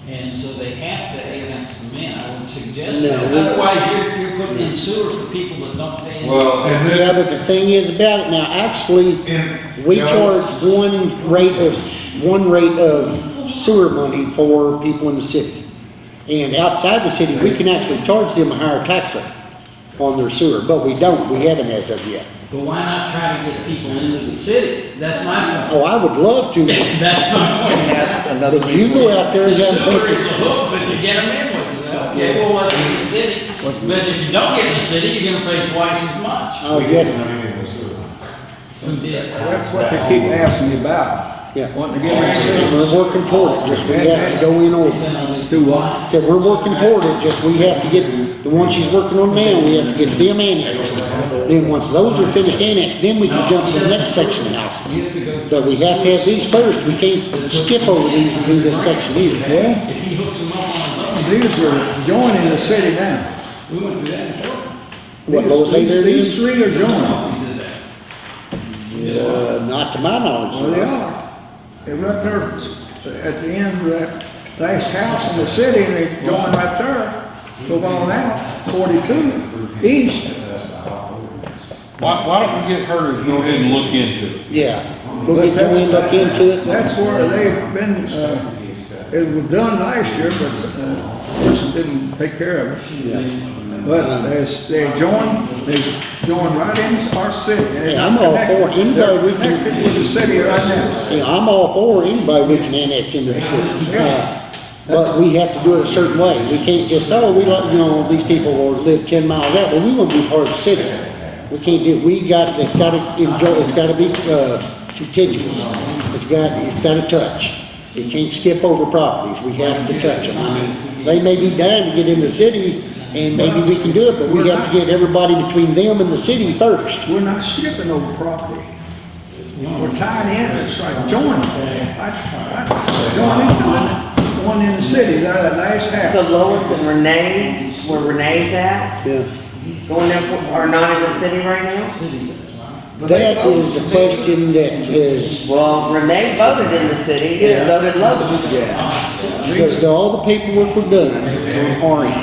And so they have to annex them in, I would suggest No, that. Otherwise, you're, you're putting in sewer for people that don't pay. any- Well, and Yeah, but the thing is about it now, actually, in. we you know, charge one rate of, one rate of sewer money for people in the city. And outside the city, we can actually charge them a higher tax rate on their sewer, but we don't, we haven't as of yet. But why not try to get people into the city? That's my point. Oh, I would love to. That's my point. That's another. but you go out there The and have sewer is pictures. a hook, but you get them in with it. Okay, well, what's in the city? But if you don't get in the city, you're gonna pay twice as much. Oh, yes, Who did? That's what they keep asking me about. Yeah. Wanting to get me to we're working toward it, just we have to go in order. do what? Said, we're working toward it, just we have to get, the one she's working on now, we have to get them annexed. Then, once those are finished annexed, then we can jump to the next section of houses. You have to go. But we have to have these first, we can't skip over these and do this section either. Well, If he hooks them up on his own, these are joining the city now. we went through that in court. What, Lois, say These- These three are joining. We. Uh, not to my knowledge. Well, they are. They're right there at the end of that last house in the city, and they join right there. Go on out, forty-two, east. Why, why don't we get her to go ahead and look into it? Yeah, we'll get Joanne look into it. That's where they've been, uh, it was done last year, but, uh, person didn't take care of it. But as they join, they join right into our city. They're Yeah, I'm all for connected- anybody we can- they're Connected with the city right now. Yeah, I'm all for anybody we can annex into the city. Uh, But we have to do it a certain way. We can't just, say, oh, we let, you know, these people will live ten miles out, well, we want to be part of the city. We can't do, we got, it's gotta enjoy, it's gotta be, uh, contiguous. It's got, it's gotta touch. You can't skip over properties, we have to touch them. I mean, they may be dying to get in the city, and maybe we can do it, but we have to get everybody between them and the city first. We're not skipping over property. We're tying in, it's like joining. I, I, join into one in the city, there, that last So. Lois and Renee, where Renee's at, Yeah. Going there for, are not in the city right now? That is a question that is, Well, Renee voted in the city, Yeah. and so did Lois. because all the paperwork was done on Orange.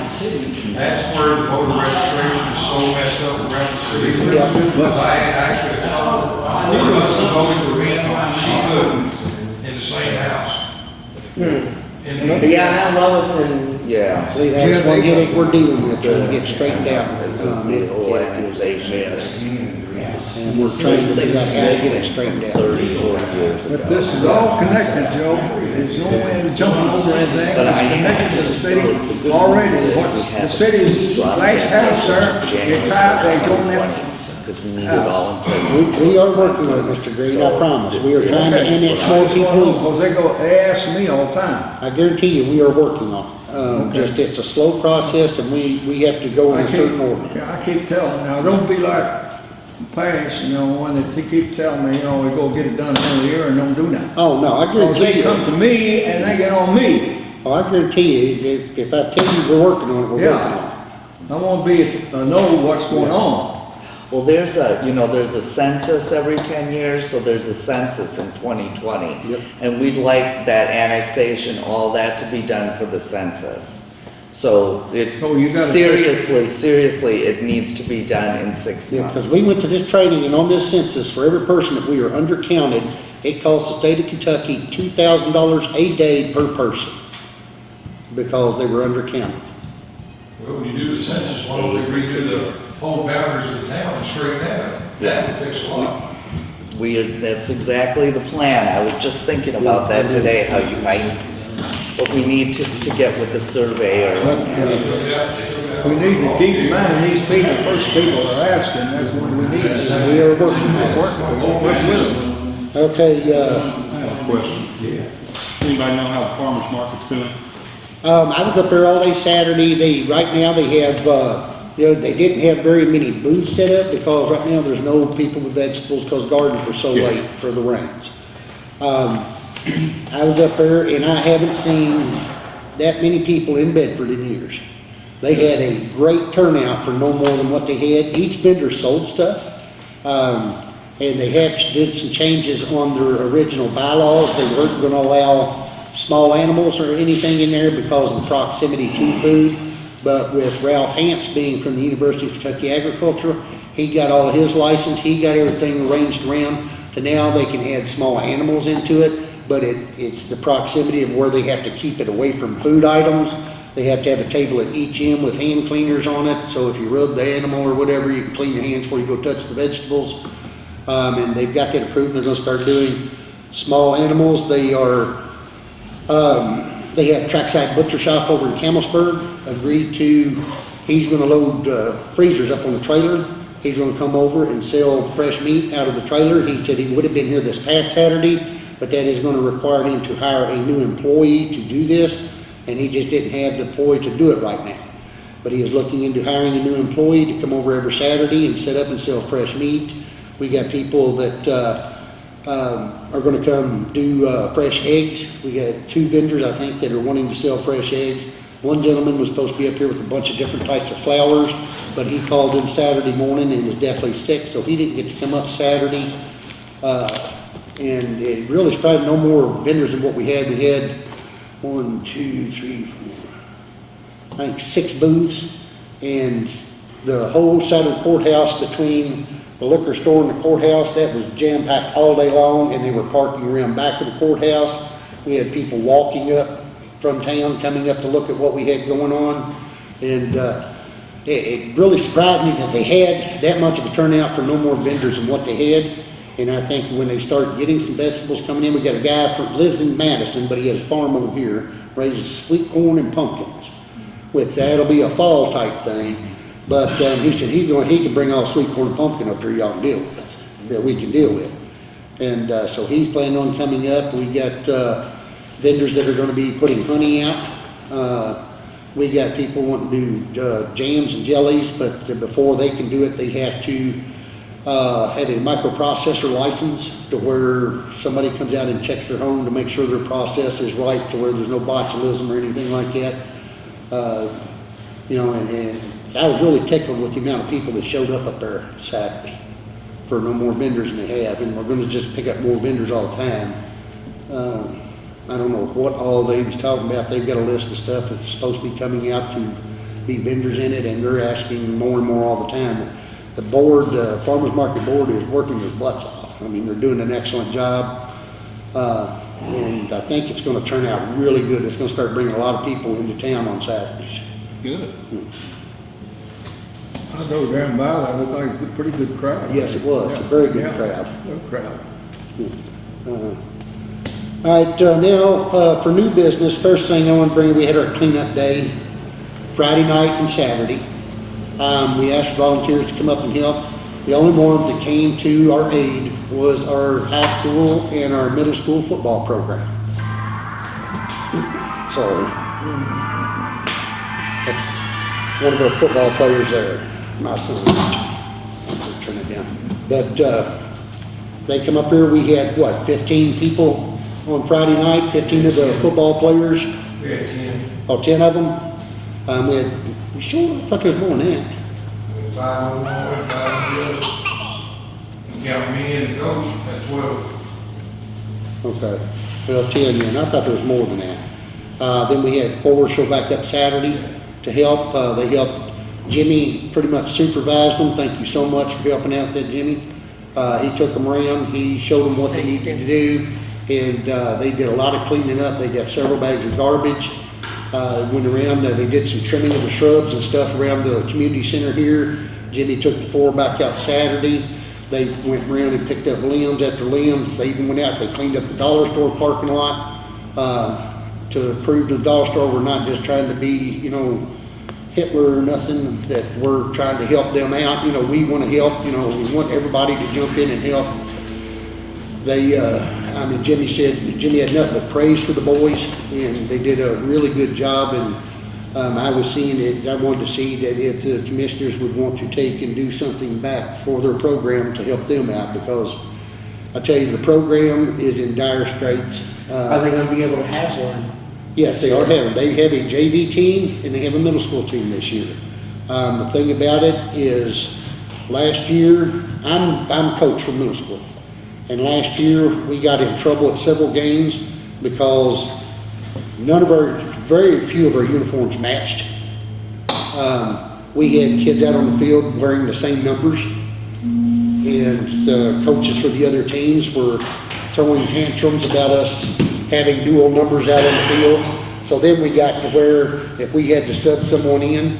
That's where the voter registration is so messed up around the city. Yeah. But I had actually, one of us that voted for me, she couldn't, in the same house. Hmm. And But yeah, I know Lois and, Yeah. See, that's one headache we're dealing with, trying to get straightened out. Um, The it- whole it- accusation. And we're trying to figure out how to get it straightened out. Thirty, forty years ago. But this is all connected, Joe. There's no way of jumping over anything. It's connected to the city already. What's, the city's last house there, you tie, they join them. Because we need it all in place. We, we are working on it, Mr. Green, I promise. We are trying to annex more people in. Because they go, they ask me all the time. I guarantee you, we are working on it. Um, Okay. just, it's a slow process and we, we have to go in I a keep, certain order. yeah, I keep telling, now, don't be like past, you know, one that they keep telling me, you know, we go get it done in a year and don't do nothing. Oh, no, I Because guarantee they come to me and they get on me. oh, I guarantee you, if, if I tell you we're working on it, we're working on it. Yeah. I wanna be, uh, know what's going on. Well, there's a, you know, there's a census every ten years, so there's a census in twenty twenty. Yep. And we'd like that annexation, all that to be done for the census. So it, So you gotta- seriously, seriously, it needs to be done in six Yeah, months. because we went to this training and on this census, for every person that we are undercounted, it costs the state of Kentucky two thousand dollars a day per person. Because they were undercounted. Well, when you do the census, why don't we redo the whole boundaries of the town and straighten that up? That would fix a lot. We, that's exactly the plan. I was just thinking about that today, how you might, what we need to, to get with the surveyor. We need to keep in mind, these people, first people are asking, that's what we need. We are working on it. Work, work with them. Okay, uh, I have a question. Yeah. Anybody know how the farmer's market's doing? Um, I was up there all day Saturday. They, right now, they have, uh, you know, they didn't have very many booths set up because right now there's no people with vegetables because gardens were so Yeah. late for the rains. Um, I was up there and I haven't seen that many people in Bedford in years. They had a great turnout for no more than what they had. Each vendor sold stuff. Um, and they had, did some changes on their original bylaws. They weren't gonna allow small animals or anything in there because of the proximity to food. But with Ralph Hance being from the University of Kentucky Agriculture, he got all his license, he got everything arranged around to now they can add small animals into it, but it, it's the proximity of where they have to keep it away from food items. They have to have a table at each end with hand cleaners on it, so if you rub the animal or whatever, you can clean your hands before you go touch the vegetables. Um, and they've got that approved, they're gonna start doing small animals, they are, um, they have Trackside Butcher Shop over in Campbellsburg, agreed to, he's gonna load, uh, freezers up on the trailer. He's gonna come over and sell fresh meat out of the trailer. He said he would have been here this past Saturday, but that is gonna require him to hire a new employee to do this, and he just didn't have the employee to do it right now. But he is looking into hiring a new employee to come over every Saturday and set up and sell fresh meat. We got people that, uh, um, are gonna come do, uh, fresh eggs. We got two vendors, I think, that are wanting to sell fresh eggs. One gentleman was supposed to be up here with a bunch of different types of flowers, but he called in Saturday morning and was deathly sick, so he didn't get to come up Saturday. Uh, and it really is probably no more vendors than what we had. We had one, two, three, four, I think six booths. And the whole side of the courthouse between the liquor store and the courthouse, that was jam-packed all day long, and they were parking around back of the courthouse. We had people walking up from town, coming up to look at what we had going on. And, uh, it, it really surprised me that they had that much of a turnout for no more vendors than what they had. And I think when they start getting some vegetables coming in, we got a guy who lives in Madison, but he has a farm over here, raises sweet corn and pumpkins, which that'll be a fall type thing. But, um, he said he's going, he can bring all sweet corn and pumpkin up here y'all can deal with, that we can deal with. And, uh, so he's planning on coming up. We got, uh, vendors that are gonna be putting honey out. Uh, we got people wanting to do, uh, jams and jellies, but before they can do it, they have to, uh, have a microprocessor license to where somebody comes out and checks their home to make sure their process is right, to where there's no botulism or anything like that. Uh, you know, and, and I was really tickled with the amount of people that showed up up there Saturday for no more vendors than they have, and we're gonna just pick up more vendors all the time. Um, I don't know what all they was talking about, they've got a list of stuff that's supposed to be coming out to be vendors in it, and they're asking more and more all the time. The board, the farmer's market board is working their butts off, I mean, they're doing an excellent job. Uh, and I think it's gonna turn out really good, it's gonna start bringing a lot of people into town on Saturdays. Good. I go down by there, it looked like a pretty good crowd. Yes, it was. A very good Yeah, crowd. Good crowd. Uh, All right, uh, now, uh, for new business, first thing I want to bring, we had our cleanup day Friday night and Saturday. Um, we asked volunteers to come up and help. The only ones that came to our aid was our high school and our middle school football program. Sorry. That's one of our football players there, my son. Turn it down. But, uh, they come up here, we had, what, fifteen people on Friday night, fifteen of the football players, We had ten, oh, ten of them. Um, we had, you sure, I thought there was more than that. we had five on one, five on the other. Count me and the coach, that's twelve. Okay, well, ten, yeah, and I thought there was more than that. Uh, then we had four show back up Saturday to help, uh, they helped, Jimmy pretty much supervised them, thank you so much for helping out there, Jimmy. Uh, he took them around, he showed them what they Thanks, needed to do, and, uh, they did a lot of cleaning up, they got several bags of garbage. Uh, went around, they did some trimming of the shrubs and stuff around the community center here. Jimmy took the four back out Saturday. They went around and picked up limbs after limbs. They even went out, they cleaned up the dollar store parking lot, uh, to prove to the dollar store we're not just trying to be, you know, Hitler or nothing, that we're trying to help them out. You know, we want to help, you know, we want everybody to jump in and help. They, uh, I mean, Jimmy said, Jimmy had nothing but praise for the boys, and they did a really good job, and, um, I was seeing it, I wanted to see that if the commissioners would want to take and do something back for their program to help them out, because I tell you, the program is in dire straits. Uh, Are they gonna be able to have one? Yes, they are having, they have a JV team and they have a middle school team this year. Um, the thing about it is, last year, I'm, I'm coach for middle school. And last year, we got in trouble at several games because none of our, very few of our uniforms matched. Um, we had kids out on the field wearing the same numbers. And the coaches for the other teams were throwing tantrums about us having dual numbers out on the field. So then we got to where if we had to sub someone in,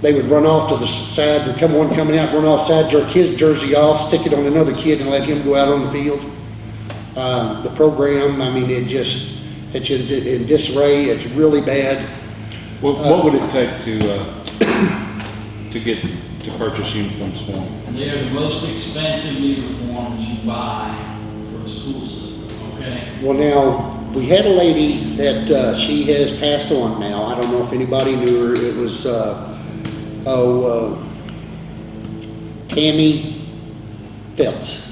they would run off to the side, would come one coming out, run off side, jerk his jersey off, stick it on another kid and let him go out on the field. Uh, the program, I mean, it just, it's in in disarray, it's really bad. What, what would it take to, uh, to get, to purchase uniforms for them? They're the most expensive uniforms you buy for a school system, Well, now, we had a lady that, uh, she has passed on now, I don't know if anybody knew her, it was, uh, oh, uh, Tammy Phelps.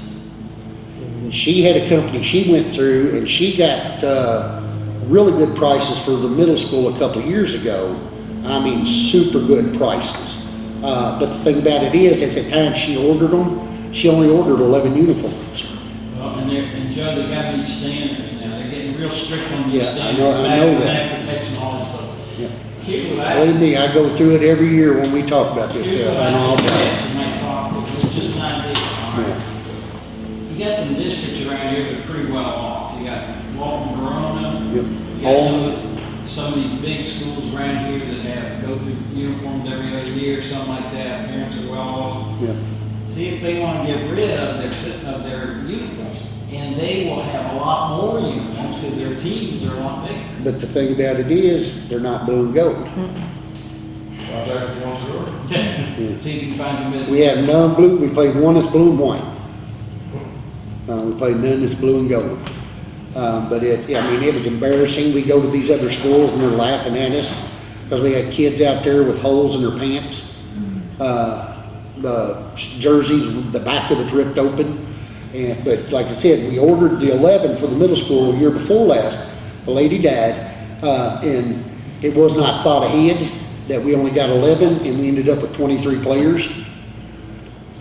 She had a company she went through, and she got, uh, really good prices for the middle school a couple years ago. I mean, super good prices. Uh, but the thing about it is, at the time she ordered them, she only ordered eleven uniforms. And they're, and Joe, they got these standards now, they're getting real strict on these Yeah, I standards. know- I know that. back Protection, all that stuff. Yeah. Here's what I. Believe me, I go through it every year when we talk about this stuff, I know all about it. you might talk with, it's just idea, all right? Yeah. You got some districts around here that are pretty well off. You got Walton, Verona. Yep. You got some, of- some of these big schools around here that have, go through uniforms every other year, something like that. Parents are well off. Yeah. See if they want to get rid of their, of their uniforms. And they will have a lot more uniforms because their teams are a lot bigger. But the thing about it is, they're not blue and gold. Right there, the ones that see if you can find some. We have none blue, we played one that's blue and white. Uh, we played none that's blue and gold. Uh, but it, I mean, it was embarrassing. We go to these other schools and they're laughing at us because we had kids out there with holes in their pants. Uh, the jerseys, the back of it's ripped open. And, but like I said, we ordered the eleven for the middle school year before last. The lady died, uh, and it was not thought ahead that we only got eleven and we ended up with twenty-three players.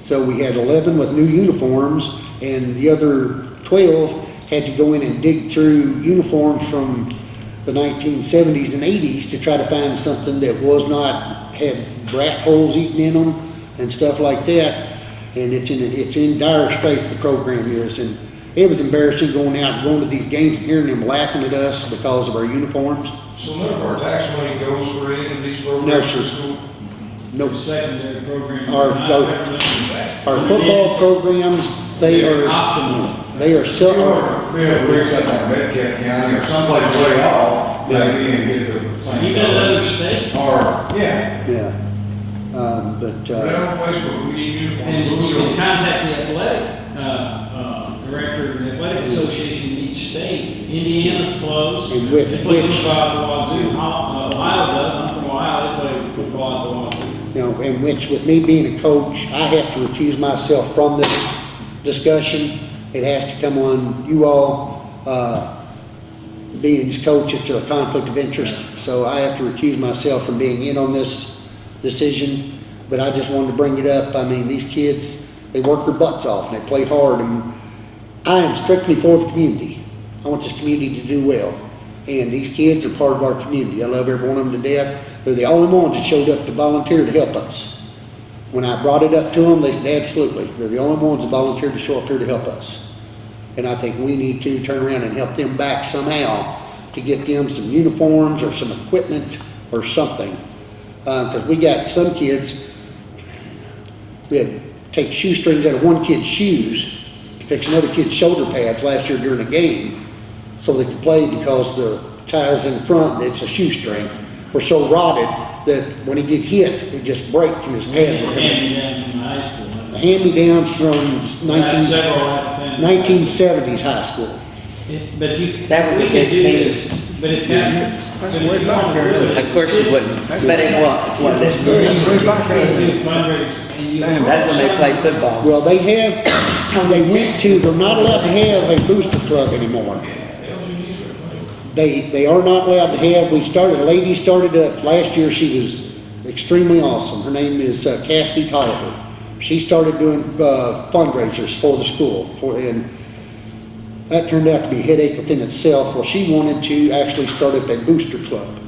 So we had eleven with new uniforms and the other twelve had to go in and dig through uniforms from the nineteen seventies and eighties to try to find something that was not, had rat holes eaten in them and stuff like that. And it's in, it's in dire straits, the program is, and it was embarrassing going out, going to these games and hearing them laughing at us because of our uniforms. So none of our tax money goes for any of these No, programs sir. school? No, The secondary programs. Our- our football programs, they are, Optional. they are If so, you ever be able to reach out like Metcalfe County or someplace way off, maybe and get the same. You got another state? Or, yeah, yeah. Um, but, We uh, have a place where we need uniforms. And you can contact the athletic, uh, uh, director of the athletic association in each state. Indiana's closed. And with- They play with- football at the Wazoo. Ho- uh, Ohio does, I'm from Ohio, they play football at the Wazoo. you know, in which with me being a coach, I have to recuse myself from this discussion. It has to come on you all, uh, being as coach, it's a conflict of interest. So I have to recuse myself from being in on this decision. But I just wanted to bring it up. I mean, these kids, they work their butts off and they play hard and I am strictly for the community. I want this community to do well. And these kids are part of our community. I love every one of them to death. They're the only ones that showed up to volunteer to help us. When I brought it up to them, they said, absolutely. They're the only ones that volunteered to show up here to help us. And I think we need to turn around and help them back somehow to get them some uniforms or some equipment or something. Uh, because we got some kids, we had to take shoestrings out of one kid's shoes to fix another kid's shoulder pads last year during a game so they could play because the ties in front, it's a shoestring, were so rotted that when he get hit, it just break and his pad would come out. Hand-me-downs from high school. Hand-me-downs from 19, 1970s high school. It- But you. That was a we could big do team. this, But it's got. but if way you wanna do it, Of course you wouldn't, but it was, wasn't it? That's way back You there. do fundraisers and you. Damn. That's when they played football. Well, they have, they went to, they're not allowed to have a booster club anymore. They, they are not allowed to have, we started, a lady started up, last year, she was extremely awesome. Her name is uh, Cassidy Tolliver. She started doing uh, fundraisers for the school, for, and That turned out to be a headache within itself. Well, she wanted to actually start up a booster club.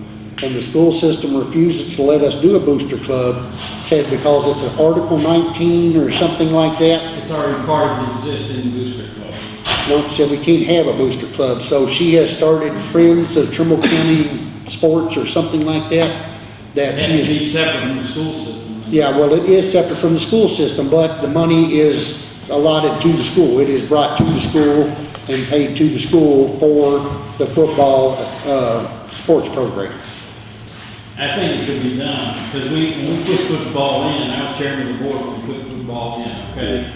And the school system refuses to let us do a booster club, said because it's an Article 19 or something like that. It's already part of the existing booster club. No, said we can't have a booster club. So she has started Friends of Trimble County Sports or something like that. That It she is be separate from the school system. Yeah, well, it is separate from the school system, but the money is allotted to the school. It is brought to the school and paid to the school for the football, uh, sports program. I think it could be done, because we, when we put football in, I was chairman of the board when we put football in, okay?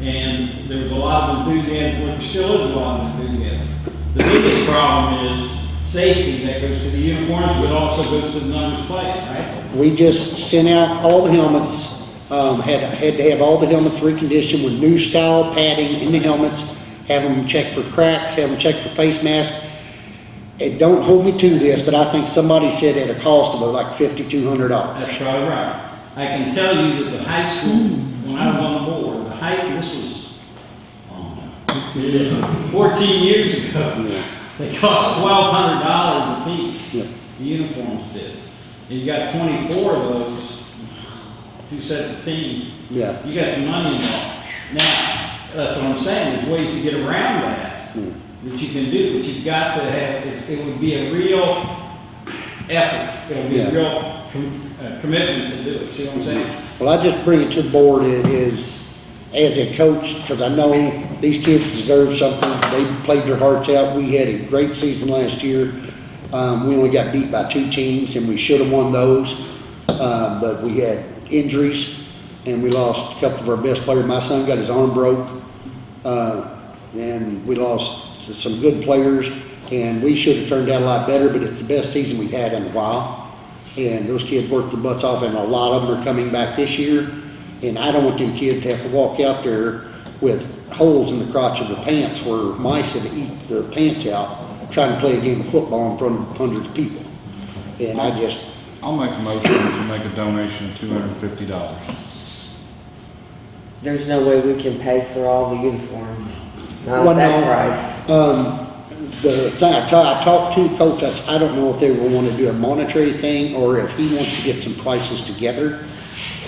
And there was a lot of enthusiasm, there still is a lot of enthusiasm. The biggest problem is safety that goes to the uniforms, but also goes to the numbers played, right? We just sent out all the helmets, um, had, had to have all the helmets reconditioned with new style padding in the helmets, have them check for cracks, have them check for face masks. And don't hold me to this, but I think somebody said at a cost of like fifty-two hundred dollars. That's probably right. I can tell you that the high school, when I was on the board, the height, this was, oh, yeah, 14 years ago. They cost twelve hundred dollars a piece. Yep. The uniforms did. And you got twenty-four of those, two sets of team. Yeah. You got some money involved. Now, that's what I'm saying, there's ways to get around that, that you can do, but you've got to have, it, it would be a real effort. It would be Yeah. a real com- uh, commitment to do it, see what I'm saying? Well, I just bring it to the board is, as a coach, because I know these kids deserve something. They played their hearts out. We had a great season last year. Um, we only got beat by two teams and we should have won those. Uh, but we had injuries and we lost a couple of our best players. My son got his arm broke. Uh, and we lost some good players, and we should have turned out a lot better, but it's the best season we've had in a while. And those kids worked their butts off, and a lot of them are coming back this year. And I don't want them kids to have to walk out there with holes in the crotch of the pants where mice have eaten the pants out trying to play a game of football in front of hundreds of people. And I just... I'll make a motion to make a donation of $250. There's no way we can pay for all the uniforms. Not Well, that no. price. Um, the thing, I ta- I talked to coach, I s- I don't know if they will want to do a monetary thing or if he wants to get some prices together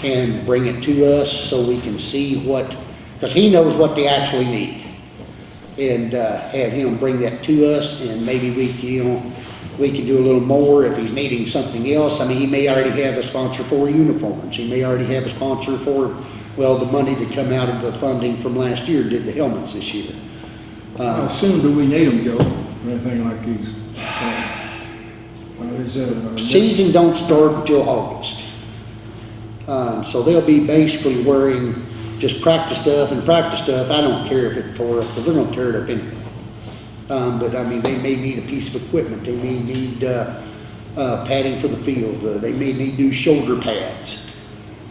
and bring it to us so we can see what, because he knows what they actually need. And, uh, have him bring that to us and maybe we, can, you know, we can do a little more if he's needing something else. I mean, he may already have a sponsor for uniforms. He may already have a sponsor for, well, the money that come out of the funding from last year did the helmets this year. How Uh, soon do we need them, Joe? Anything like these? Uh, Season don't start until August. Um, so they'll be basically wearing just practice stuff and practice stuff. I don't care if it tore up, because they're gonna tear it up anyway. Um, but I mean, they may need a piece of equipment. They may need, uh, uh, padding for the field. Uh, they may need new shoulder pads.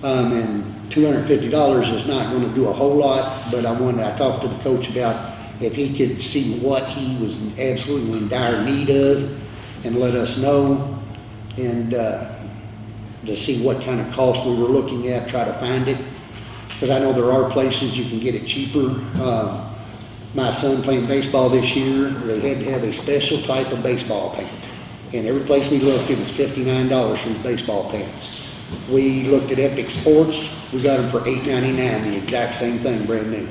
Um, and two hundred and fifty dollars is not gonna do a whole lot, but I wanted, I talked to the coach about if he could see what he was absolutely in dire need of and let us know. And, uh, to see what kind of cost we were looking at, try to find it. Because I know there are places you can get it cheaper. Uh, my son playing baseball this year, they had to have a special type of baseball paint. And every place we looked, it was fifty-nine dollars for the baseball pants. We looked at Epic Sports, we got them for eight ninety-nine, the exact same thing, brand new.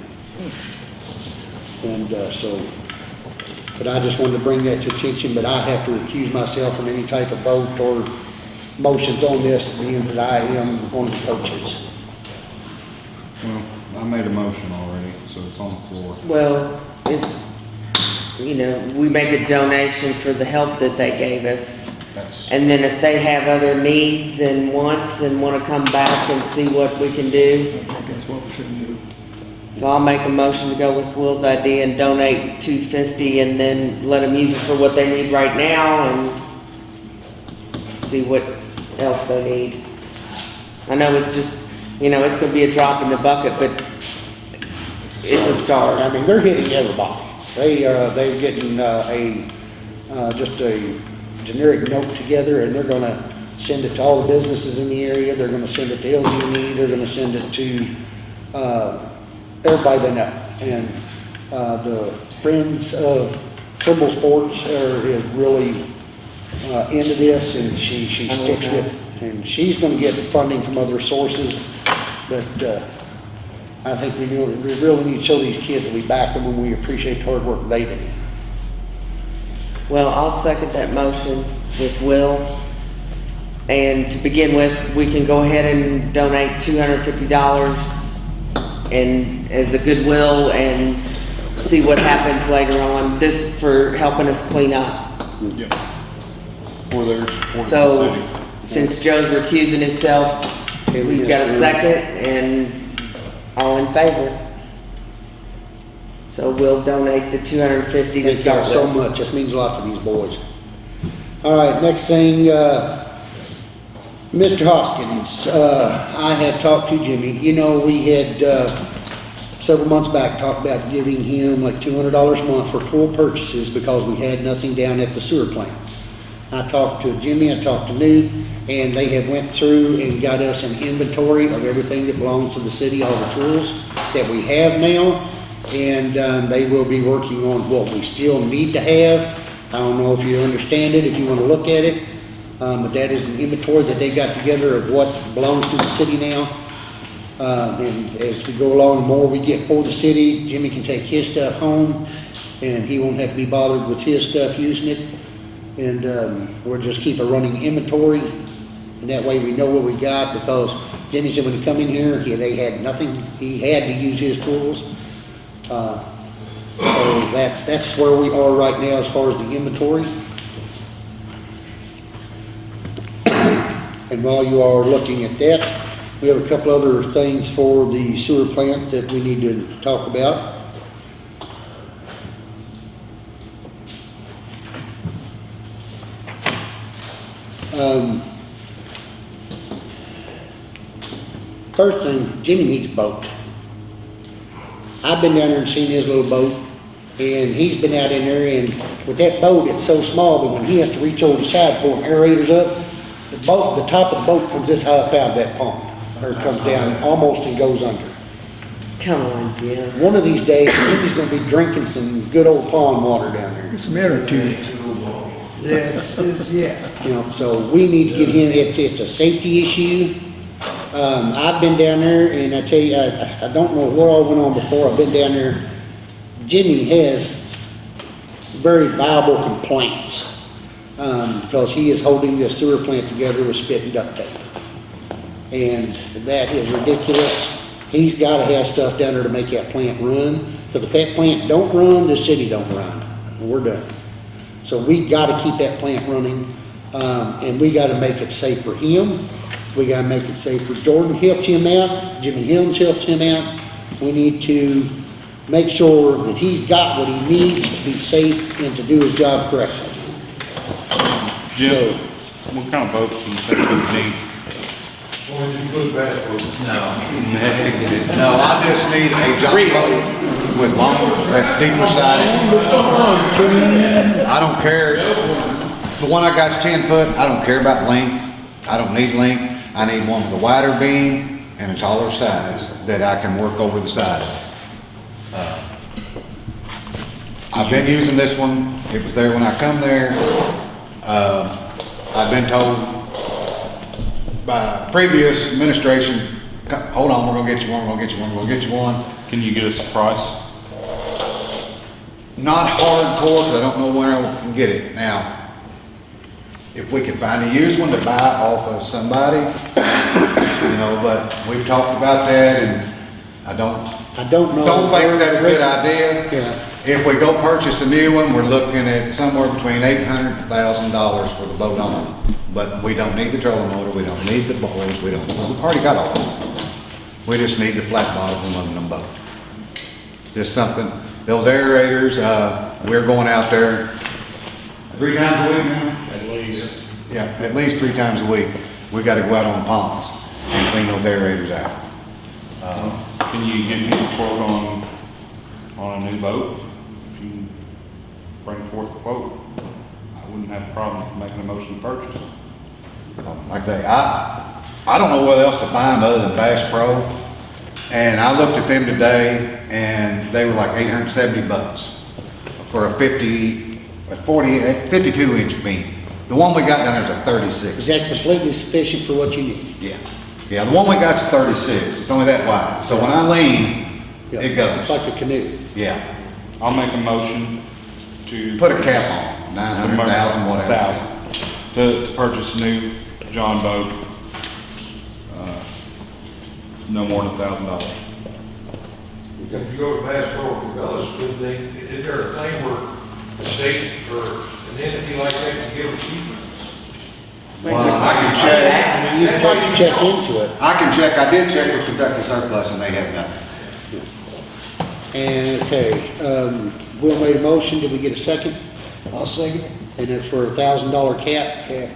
And, uh, so, but I just wanted to bring that to attention, but I have to recuse myself from any type of vote or motions on this, being that I am one of the coaches. Well, I made a motion already, so it's on the floor. Well, if, you know, we make a donation for the help that they gave us. That's, And then if they have other needs and wants and want to come back and see what we can do. I think that's what we should do. So I'll make a motion to go with Will's idea and donate two fifty and then let them use it for what they need right now and see what else they need. I know it's just, you know, it's gonna be a drop in the bucket, but it's a I start. I mean, they're hitting everybody. They, uh, they're getting, uh, a, uh, just a generic note together and they're gonna send it to all the businesses in the area. They're gonna send it to LG&E, they're gonna send it to, uh, everybody they know. And, uh, the Friends of Trimble Sports are, is really, uh, into this and she, she sticks with, it. and she's gonna get funding from other sources, but, uh, I think we really, we really need to show these kids that we back them and we appreciate the hard work they do. Well, I'll second that motion with Will. And to begin with, we can go ahead and donate two hundred and fifty dollars and as a goodwill and see what happens later on. This for helping us clean up. Yep. For their support of the So, city. since Joe's recusing himself, Okay, we we've got a second and all in favor. So we'll donate the two hundred and fifty to Thank y'all start so with. much, this means a lot to these boys. All right, next thing, uh, Mr. Hoskins, uh, I had talked to Jimmy, you know, we had, uh, several months back talked about giving him like two hundred dollars a month for pool purchases because we had nothing down at the sewer plant. I talked to Jimmy, I talked to Newt, and they have went through and got us an inventory of everything that belongs to the city, all the tools that we have now. And, um, they will be working on what we still need to have. I don't know if you understand it, if you wanna look at it. Um, but that is an inventory that they got together of what belongs to the city now. Uh, and as we go along, the more we get for the city, Jimmy can take his stuff home, and he won't have to be bothered with his stuff using it. And, um, we'll just keep a running inventory, and that way we know what we got, because Jimmy said when he come in here, he, they had nothing, he had to use his tools. Uh, so that's, that's where we are right now as far as the inventory. And while you are looking at that, we have a couple other things for the sewer plant that we need to talk about. Um, First thing, Jimmy needs a boat. I've been down there and seen his little boat, and he's been out in there, and with that boat, it's so small that when he has to reach over the side, pulling aerators up, the boat, the top of the boat comes this high up out of that pond, or it comes down almost and goes under. Come on, Jim. One of these days, Jimmy's gonna be drinking some good old pond water down there. Some inner tubes. Yes, it's, yeah. You know, so we need to get him, it's, it's a safety issue. Um, I've been down there and I tell you, I, I don't know what all went on before, I've been down there. Jimmy has very viable complaints, um, because he is holding this sewer plant together with spit and duct tape. And that is ridiculous. He's gotta have stuff down there to make that plant run, because if that plant don't run, the city don't run, and we're done. So we gotta keep that plant running, um, and we gotta make it safe for him. We gotta make it safe for Jordan helps him out, Jimmy Helms helps him out. We need to make sure that he's got what he needs to be safe and to do his job correctly. Jim, what kind of boat do you think we need? Or you put bass boat. No, I just need a jump boat with long, that's deeper sided. I don't care, the one I got's ten foot, I don't care about length, I don't need length. I need one with a wider beam and a taller size that I can work over the side of. Uh, I've been using this one, it was there when I come there. Uh, I've been told by previous administration, hold on, we're gonna get you one, we're gonna get you one, we're gonna get you one. Can you get us a price? Not hardcore, because I don't know where I can get it. Now, if we can find a used one to buy off of somebody, you know, but we've talked about that and I don't, I don't know. don't think that's a good idea. Yeah. If we go purchase a new one, we're looking at somewhere between eight hundred and thousand dollars for the boat on. But we don't need the trolling motor, we don't need the boilers, we don't, we've already got all that. We just need the flat bottom aluminum boat. Just something, those aerators, uh, we're going out there three times a week now? Least. Yeah, at least three times a week. We gotta go out on the ponds and clean those aerators out. Uh, Can you give me a quote on, on a new boat? If you bring forth a quote, I wouldn't have a problem making a motion to purchase. Like I say, I, I don't know what else to buy them other than Bass Pro. And I looked at them today and they were like eight hundred and seventy bucks for a fifty, a forty, a fifty-two inch beam. The one we got down there is a thirty-six. Is that completely sufficient for what you need? Yeah, yeah, the one we got's a thirty-six, it's only that wide, so when I lean, Yeah, it It's goes, like a canoe. yeah. I'll make a motion to. Put a cap on, nine hundred thousand, whatever. Thousand, to, to purchase a new John boat. uh, No more than a thousand dollars. If you go to Bass Pro Cabela's, could they, is there a thing where the state or an entity like that can give them cheaper? Well, I can check, You'd have to check into it. I can check, I did check with Kentucky Surplus and they have nothing. And, okay, um, Will made a motion, did we get a second? I'll second it. And it's for a thousand dollar cap? Yeah.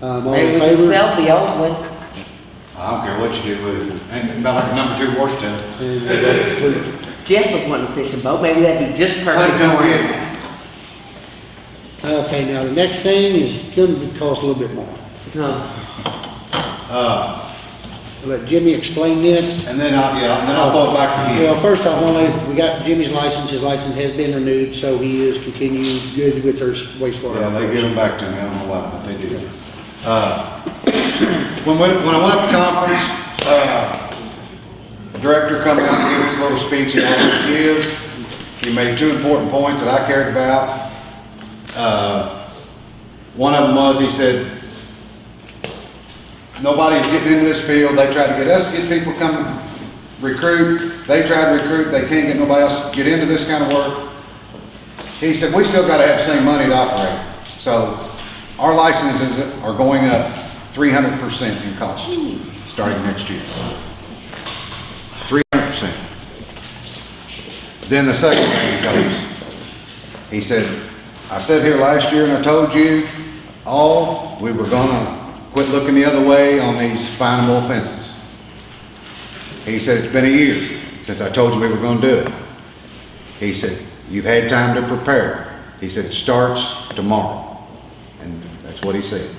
Um, all Maybe in we can favor? sell the old one. I don't care what you do with it, and about like a number two horse tail. And, uh, Jeff was wanting a fishing boat, maybe that'd be just perfect Take them for with him. you. Okay, now the next thing is gonna cost a little bit more. So, Uh, Let Jimmy explain this. and then I, yeah, and then I'll throw it back to you. Well, first I want to, we got Jimmy's license, his license has been renewed, so he is continued good with their wastewater. Yeah, they give operation. them back to me, I don't know why, but they do. Uh, when, we- when I went up to conference, uh, the director come out and gave his little speech he always gives. He made two important points that I cared about. Uh, one of them was, he said, nobody's getting into this field, they tried to get us to get people come recruit, they tried to recruit, they can't get nobody else to get into this kind of work. He said, we still gotta have the same money to operate. So our licenses are going up three hundred percent in cost, starting next year. Three hundred percent. Then the second thing he goes, he said, I said here last year and I told you all, we were gonna quit looking the other way on these finable offenses. He said, it's been a year since I told you we were gonna do it. He said, you've had time to prepare. He said, it starts tomorrow. And that's what he said.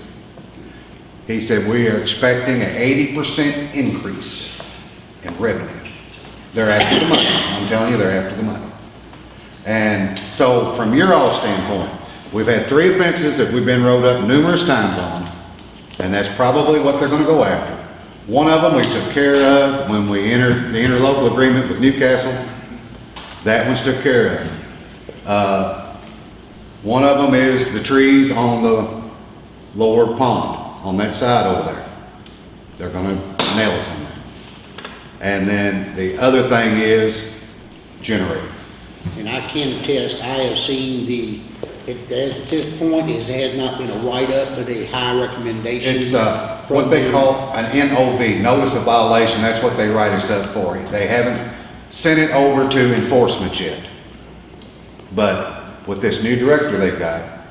He said, we are expecting an eighty percent increase in revenue. They're after the money. I'm telling you, they're after the money. And so from your all standpoint, we've had three offenses that we've been wrote up numerous times on, and that's probably what they're gonna go after. One of them we took care of when we entered the interlocal agreement with Newcastle. That one's took care of. Uh, one of them is the trees on the lower pond, on that side over there. They're gonna nail us on that. And then the other thing is generator. And I can attest, I have seen the, it, as at this point, it has not been a write-up, but a high recommendation. It's, uh, from what they them. call an NOV, notice of violation, that's what they write us up for. They haven't sent it over to enforcement yet. But with this new director they've got,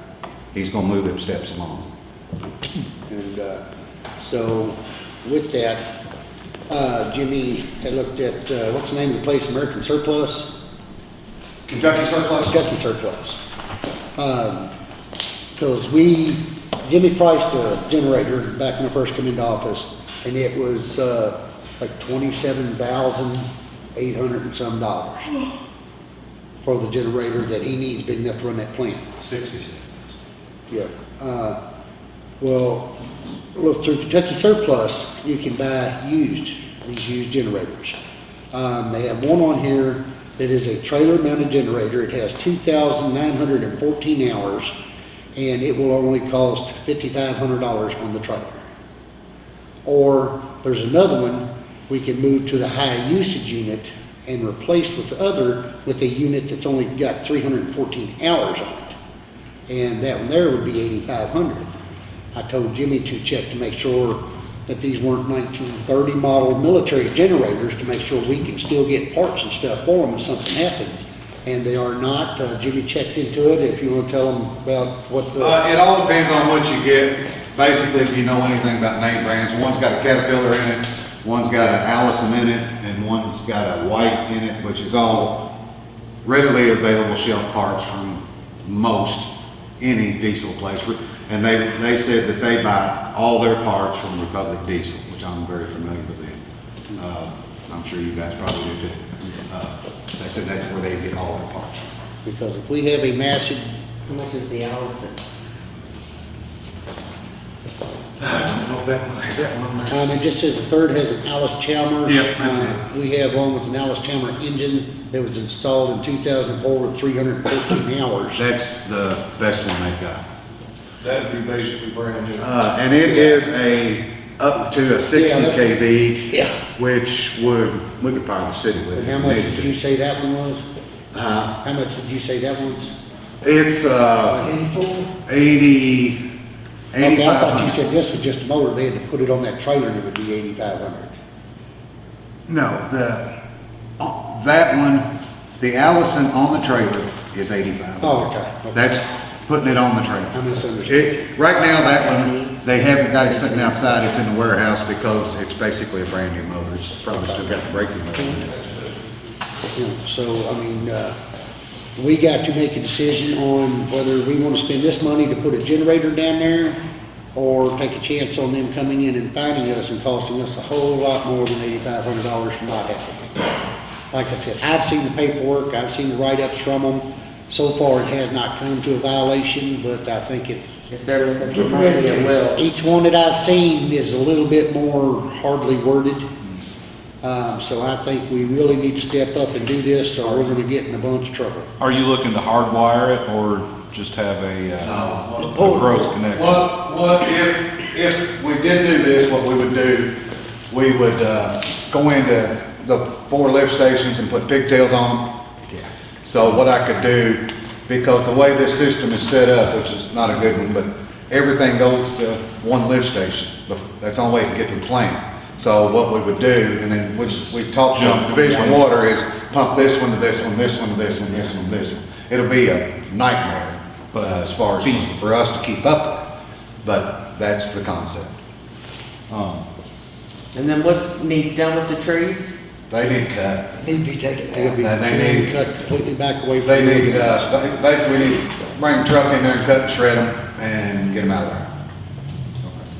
he's gonna move them steps along. And, uh, so with that, uh, Jimmy had looked at, uh, what's the name of the place, American Surplus? Kentucky surplus? Kentucky Surplus. Um, cause we, Jimmy priced a generator back when I first came into office, and it was, uh, like twenty-seven thousand eight hundred and some dollars for the generator that he needs big enough to run that plant. Sixty-six. Yeah, uh, well, look, through Kentucky Surplus, you can buy used, these used generators. Um, they have one on here that is a trailer mounted generator, it has two thousand nine hundred and fourteen hours, and it will only cost fifty-five hundred dollars on the trailer. Or, there's another one, we can move to the high usage unit and replace with the other, with a unit that's only got three hundred and fourteen hours on it and that one there would be eighty-five hundred. I told Jimmy to check to make sure that these weren't nineteen thirty model military generators, to make sure we can still get parts and stuff for them if something happens. And they are not, uh, Jimmy checked into it, if you wanna tell them about what Uh, the, it all depends on what you get. Basically, if you know anything about name brands, one's got a Caterpillar in it, one's got an Allison in it, and one's got a White in it, which is all readily available shelf parts from most any diesel place. And they, they said that they buy all their parts from Republic Diesel, which I'm very familiar with them. Uh, I'm sure you guys probably do too. Uh, They said that's where they get all their parts. Because if we have a massive, How much is the Allison? I don't know if that one, is that one on there? um, it just says the third has an Alice Chalmers. Yep, that's Uh, We have one with an Allis-Chalmers engine that was installed in two thousand and four with three hundred and fourteen hours. That's the best one they've got. That'd be basically brand new. Uh, and it is a, up to a sixty Yeah, that- KV, Yeah. which would, we could power the city with. And it how if much needed did to. you say that one was? Uh, How much did you say that one's? it's, uh, Eighty-four? eighty, Okay, I eighty-five thought you hundred. said this was just a motor, they had to put it on that trailer and it would be eighty-five hundred. No, the, uh, that one, the Allison on the trailer is eighty-five. Oh, okay, okay. That's putting it on the train. I misunderstood. It, right now, that one, they haven't got it sitting outside, it's in the warehouse because it's basically a brand new motor. It's probably still got the braking motor in it. You So, I mean, uh, we got to make a decision on whether we want to spend this money to put a generator down there or take a chance on them coming in and finding us and costing us a whole lot more than eighty-five hundred dollars for not having it. Like I said, I've seen the paperwork, I've seen the write-ups from them. So far, it has not come to a violation, but I think it's If they're looking for money, it will. each one that I've seen is a little bit more hardly worded. Um, so I think we really need to step up and do this, or we're gonna get in a bunch of trouble. Are you looking to hardwire it or just have a, uh, a gross connection? What, what, if, if we did do this, what we would do, we would, uh, go into the four lift stations and put pigtails on them. So what I could do, because the way this system is set up, which is not a good one, but everything goes to one lift station. That's the only way to get to the plant. So what we would do, and then, which we talked Jump to from Division of one- Water, is pump this one to this one, this one to this one, this one to this one. It'll be a nightmare, uh, as far as Feasible. for us to keep up with. But that's the concept. Um, And then what needs done with the trees? They need cut. They need to be taken out. Yeah, they need- Cut completely back away from. They the need, buildings. uh, ba- basically, we need to bring the truck in there and cut and shred them and get them out of there.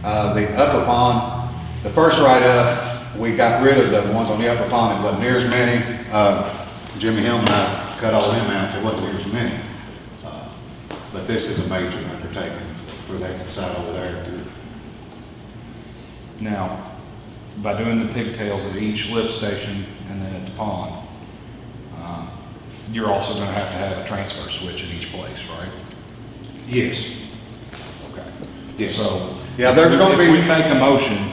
Uh, the upper pond, the first write-up, we got rid of the ones on the upper pond, it wasn't near as many. Uh, Jimmy Hill and I cut all them out, there wasn't near as many. Uh, But this is a major undertaking for that side over there. Now, by doing the pigtails at each lift station and then at the pond, um, you're also gonna have to have a transfer switch at each place, right? Yes, Okay. yes. So. Yeah, there's gonna be. If we make a motion,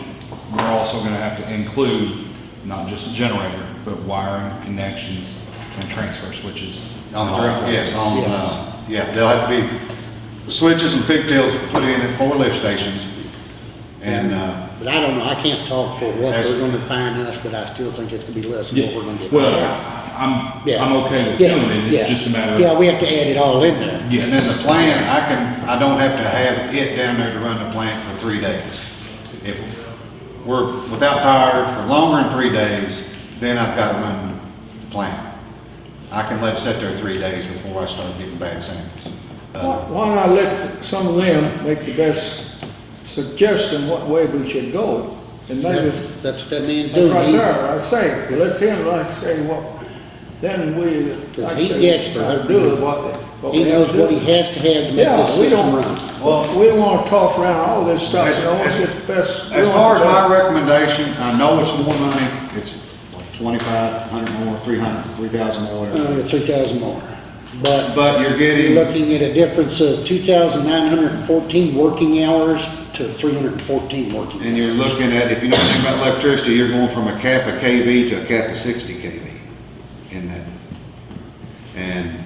we're also gonna have to include not just a generator, but wiring, connections, and transfer switches. on the, yes, on, Yes. uh, yeah, there'll have to be switches and pigtails put in at four lift stations. And, uh, But I don't know, I can't talk for what That's- they're gonna fine us, but I still think it's gonna be less than what we're gonna get. Well, I'm, Yeah. I'm okay with Yeah, doing it, yeah. it's just a matter of. Yeah, we have to add it all in there. And then the plant, I can, I don't have to have it down there to run the plant for three days. If we're without power for longer than three days, then I've got to run the plant. I can let it sit there three days before I start getting bad samples. Why Uh, why not let some of them make the best suggestion what way we should go? And maybe, That's that's what that man that's right there, I say, you let him like say what, then we, like I he's say, the expert. to do what, what He knows what he has to have to make Yeah, this we system don't- run. Well, We don't wanna toss around all this stuff, you know, let's As- get the best. as far as my recommendation, I know it's more money, it's what, twenty-five, hundred more, three hundred, three thousand more, whatever. Uh, three thousand more. But But you're you're getting, looking at a difference of two thousand nine hundred and fourteen working hours to three hundred and fourteen working. and you're looking at, if you know anything about electricity, you're going from a cap of KV to a cap of sixty KV in that. And,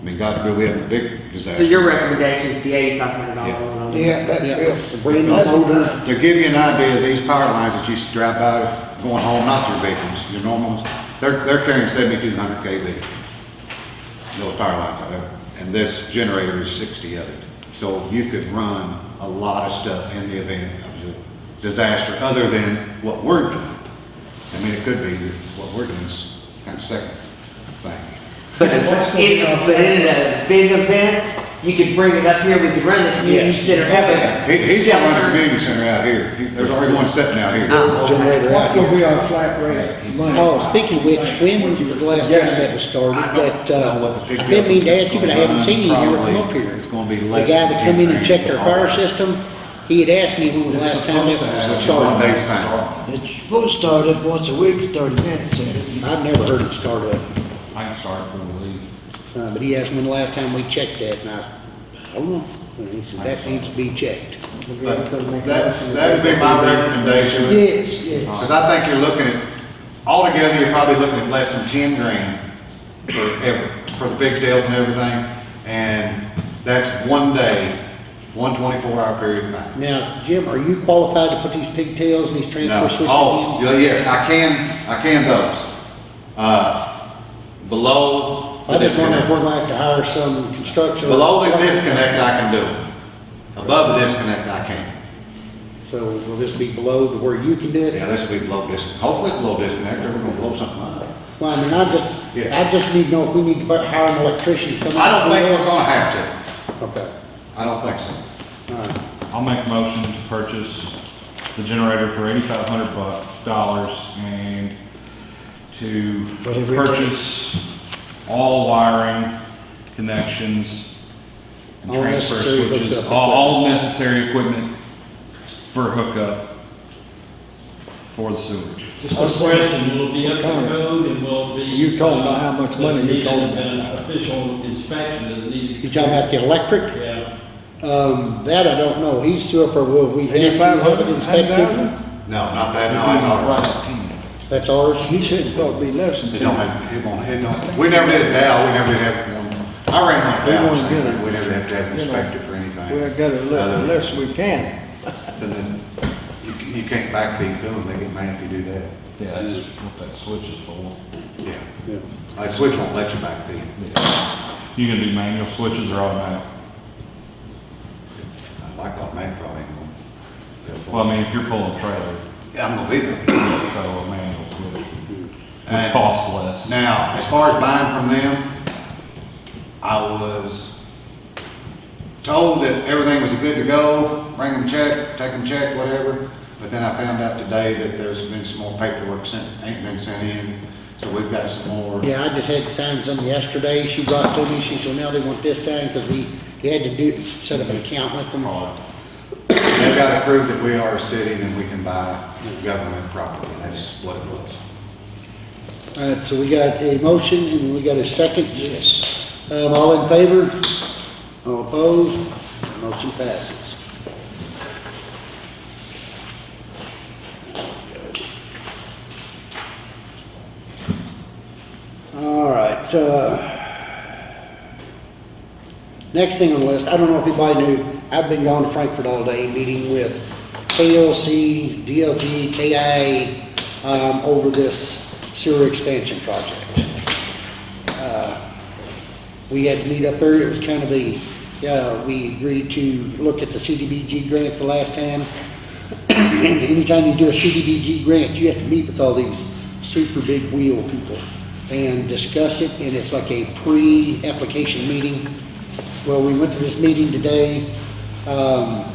I mean, God forbid we have a big disaster. So your recommendation is the eighty-five hundred dollar one on the. Yeah, that, it's a brand new. To give you an idea, these power lines that you used to drive by going home, not your vehicles, your normal ones, they're, they're carrying seventy-two hundred KV. Those power lines are there, and this generator is sixty of it. So you could run a lot of stuff in the event of a disaster, other than what we're doing. I mean, it could be that what we're doing is kind of second thing. But in, but in a big event, you could bring it up here, we could run the community Yes. center, have a. He, he's gonna run the community center out here. He- There's already one sitting out here. Oh, okay. Generator out gonna here. be our flat rate money? Oh, speaking of which, when was the last time that was started, I don't that, uh, know what the I've been meaning to is ask you, but I haven't seen you run. ever come up here. it's gonna be The less guy than that come in and grand checked our fire haul. system, he had asked me when was the last time that was Which is one started. day's fine. It's supposed to start up once a week for thirty minutes, ain't? I've never heard it start up, I can start for the league. Uh, but he asked me when the last time we checked that, and I, I don't know. And he said, that needs to be checked. But that, that'd be my recommendation. Yes, yes. Because I think you're looking at, altogether, you're probably looking at less than ten grand for ever, for the pigtails and everything. And that's one day, one twenty-four hour period of time. Now, Jim, are you qualified to put these pigtails and these No, transfer switches in? oh, yeah, yes, I can, I can those. Uh, below I just wonder if disconnect. we're going to have to hire some construction. Below the disconnect, I can do it. Above the disconnect, I can't. So will this be below the where you can do it? Yeah, this will be below disconnect. Hopefully it's below disconnect, or we're gonna blow something up. Well, I mean, I just, Yeah. I just need to know if we need to hire an electrician to come I don't think we're gonna have to. Okay, I don't think so. all right. I'll make a motion to purchase the generator for eighty-five hundred bucks, dollars, and to Whatever it purchase all wiring, connections, and All transfer necessary switches, hookup all, all necessary equipment for hookup for the sewer. Just a question, will it be up to code and will it be? You told me how much money you does it need told an- me. An official inspection, does it need to be? You talking about the electric? Yeah. Um, that I don't know. He's through up there, will we have to Eighty-five have it hundred, inspected? No, not that, no, it's ours. That's ours? He said it's supposed to be less than It ten. don't have, it won't, it don't, we never did it now, we never did have one. I ran one We Dow, wanna get it. we never have to have it You know, inspected for We anything. got it less, Other- less we can. Then, then you, c- you can't backfeed through them, they get mad if you do that. Yeah, that's what that switch is for. Yeah, Yeah. like switch won't let you backfeed. You gonna do manual switches or automatic? I like automatic probably. ain't gonna- Well, I mean, if you're pulling a trailer, Yeah, I'm gonna be there. so a manual switch would And- cost less. Now, as far as buying from them, I was told that everything was good to go, bring them check, take them check, whatever. But then I found out today that there's been some more paperwork sent, ain't been sent in, so we've got some more. Yeah, I just had to sign something yesterday. She brought to me, she said, now they want this signed because we, you had to do, set up an account with them. Right. They've got to prove that we are a city, then we can buy government property. That's what it was. All right, so we got a motion and we got a second. Yes. Um, all in favor? All opposed? Motion passes. All right, uh, next thing on the list, I don't know if anybody knew, I've been going to Frankfurt all day, meeting with KLC, DLG, KIA, um, over this sewer expansion project. Uh, We had to meet up there, it was kind of a, yeah, we agreed to look at the CDBG grant the last time. Anytime you do a CDBG grant, you have to meet with all these super big wheel people and discuss it, and it's like a pre-application meeting. Well, we went to this meeting today, um,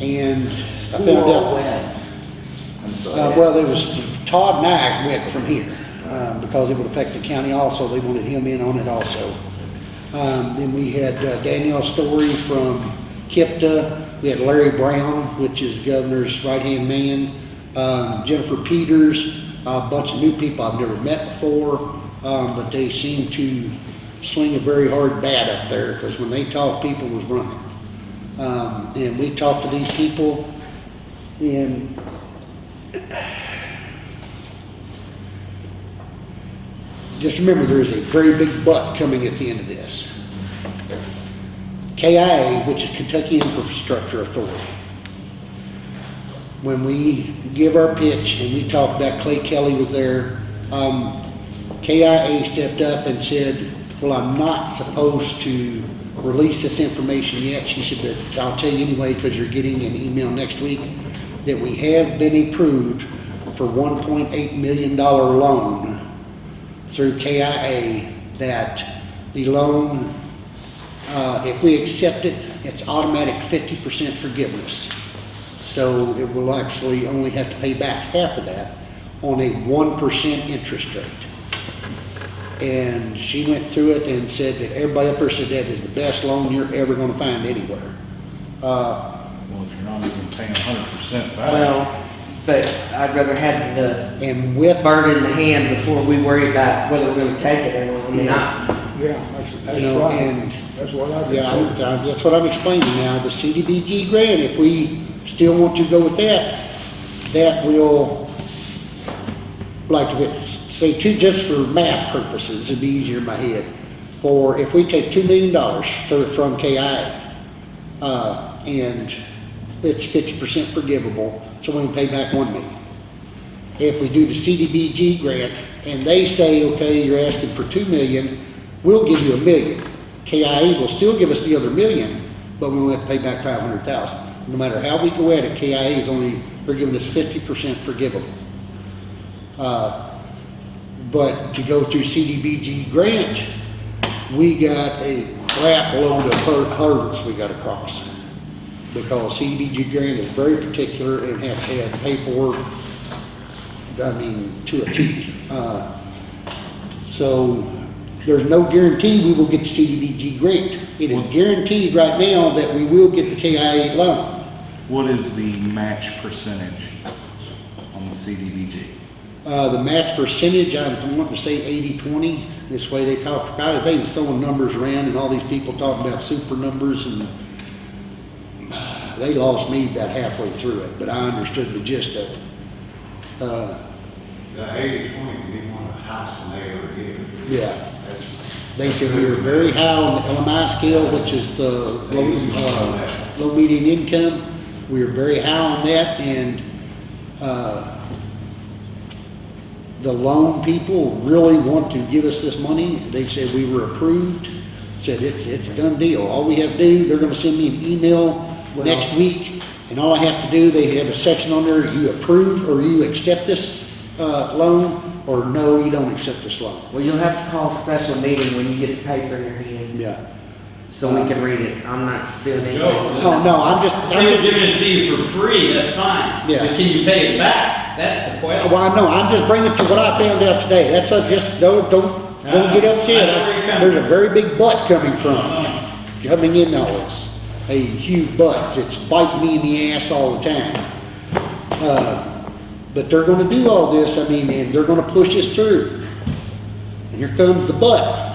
and I found out. I'm Uh, sorry. well, there was, Todd and I went from here, um, because it would affect the county also, they wanted him in on it also. Um, then we had uh, Danielle Story from KIPDA, we had Larry Brown, which is governor's right-hand man, um, Jennifer Peters, a bunch of new people I've never met before, um, but they seem to swing a very hard bat up there, because when they talk, people was running. Um, and we talked to these people, and just remember, there is a very big but coming at the end of this. KIA, which is Kentucky Infrastructure Authority, when we give our pitch and we talked about Clay Kelly was there, um, KIA stepped up and said, well, I'm not supposed to release this information yet. She said, but I'll tell you anyway, because you're getting an email next week, that we have been approved for $1.8 million loan through KIA, that the loan Uh, if we accept it, it's automatic fifty percent forgiveness. So it will actually only have to pay back half of that on a one percent interest rate. And she went through it and said that everybody up there said that is the best loan you're ever gonna find anywhere. Uh, Well, if not even paying hundred percent back. Well, but I'd rather have the and with, bird in the hand before we worry about whether we're gonna take it or not. I mean, Yeah, that's, that's You know, right. and- That's what I've been yeah, I'm- saying. uh, that's what I'm explaining now, the CDBG grant, if we still want to go with that, that will, like, if it, say two, just for math purposes, it'd be easier in my head. For, if we take two million dollars from KI, uh, and it's fifty percent forgivable, so we can pay back one million. If we do the CDBG grant, and they say, okay, you're asking for two million, we'll give you a million. KIA will still give us the other million, but we will have to pay back five hundred thousand. No matter how we go at it, KIA is only, they're giving us fifty percent forgivable. Uh, But to go through CDBG grant, we got a crap load of hur- hurdles we gotta cross. Because CDBG grant is very particular and have to have paperwork, I mean, to a T. Uh, So there's no guarantee we will get the CDBG grant. It is guaranteed right now that we will get the KIA loan. What is the match percentage on the CDBG? Uh, the match percentage, I'm wanting to say 80-20. This way they talked about it. They was throwing numbers around and all these people talking about super numbers and they lost me about halfway through it, but I understood the gist of it. Uh, The eighty twenty, we want a house and they yeah. That's. They said we were very high on the LMI scale, which is the low, uh, low median income. We were very high on that and, uh, the loan people really want to give us this money. They said we were approved, said it's, it's a done deal. All we have to do, they're gonna send me an email next week. And all I have to do, they have a section on there, you approve or you accept this, uh, loan, or no, you don't accept this loan. well, you'll have to call a special meeting when you get the paper in your hand, Yeah. so we can read it. I'm not doing anything. Oh, no, I'm just, I'm they're just, giving it to you for free, that's fine. Yeah. But can you pay it back? That's the question. well, I know, I'm just bringing it to what I found out today. That's what, just, don't, don't, don't get upset. I know where you're coming There's a very big butt coming from, coming in all this. A huge butt that's biting me in the ass all the time. Uh, But they're gonna do all this, I mean, and they're gonna push us through. And here comes the butt.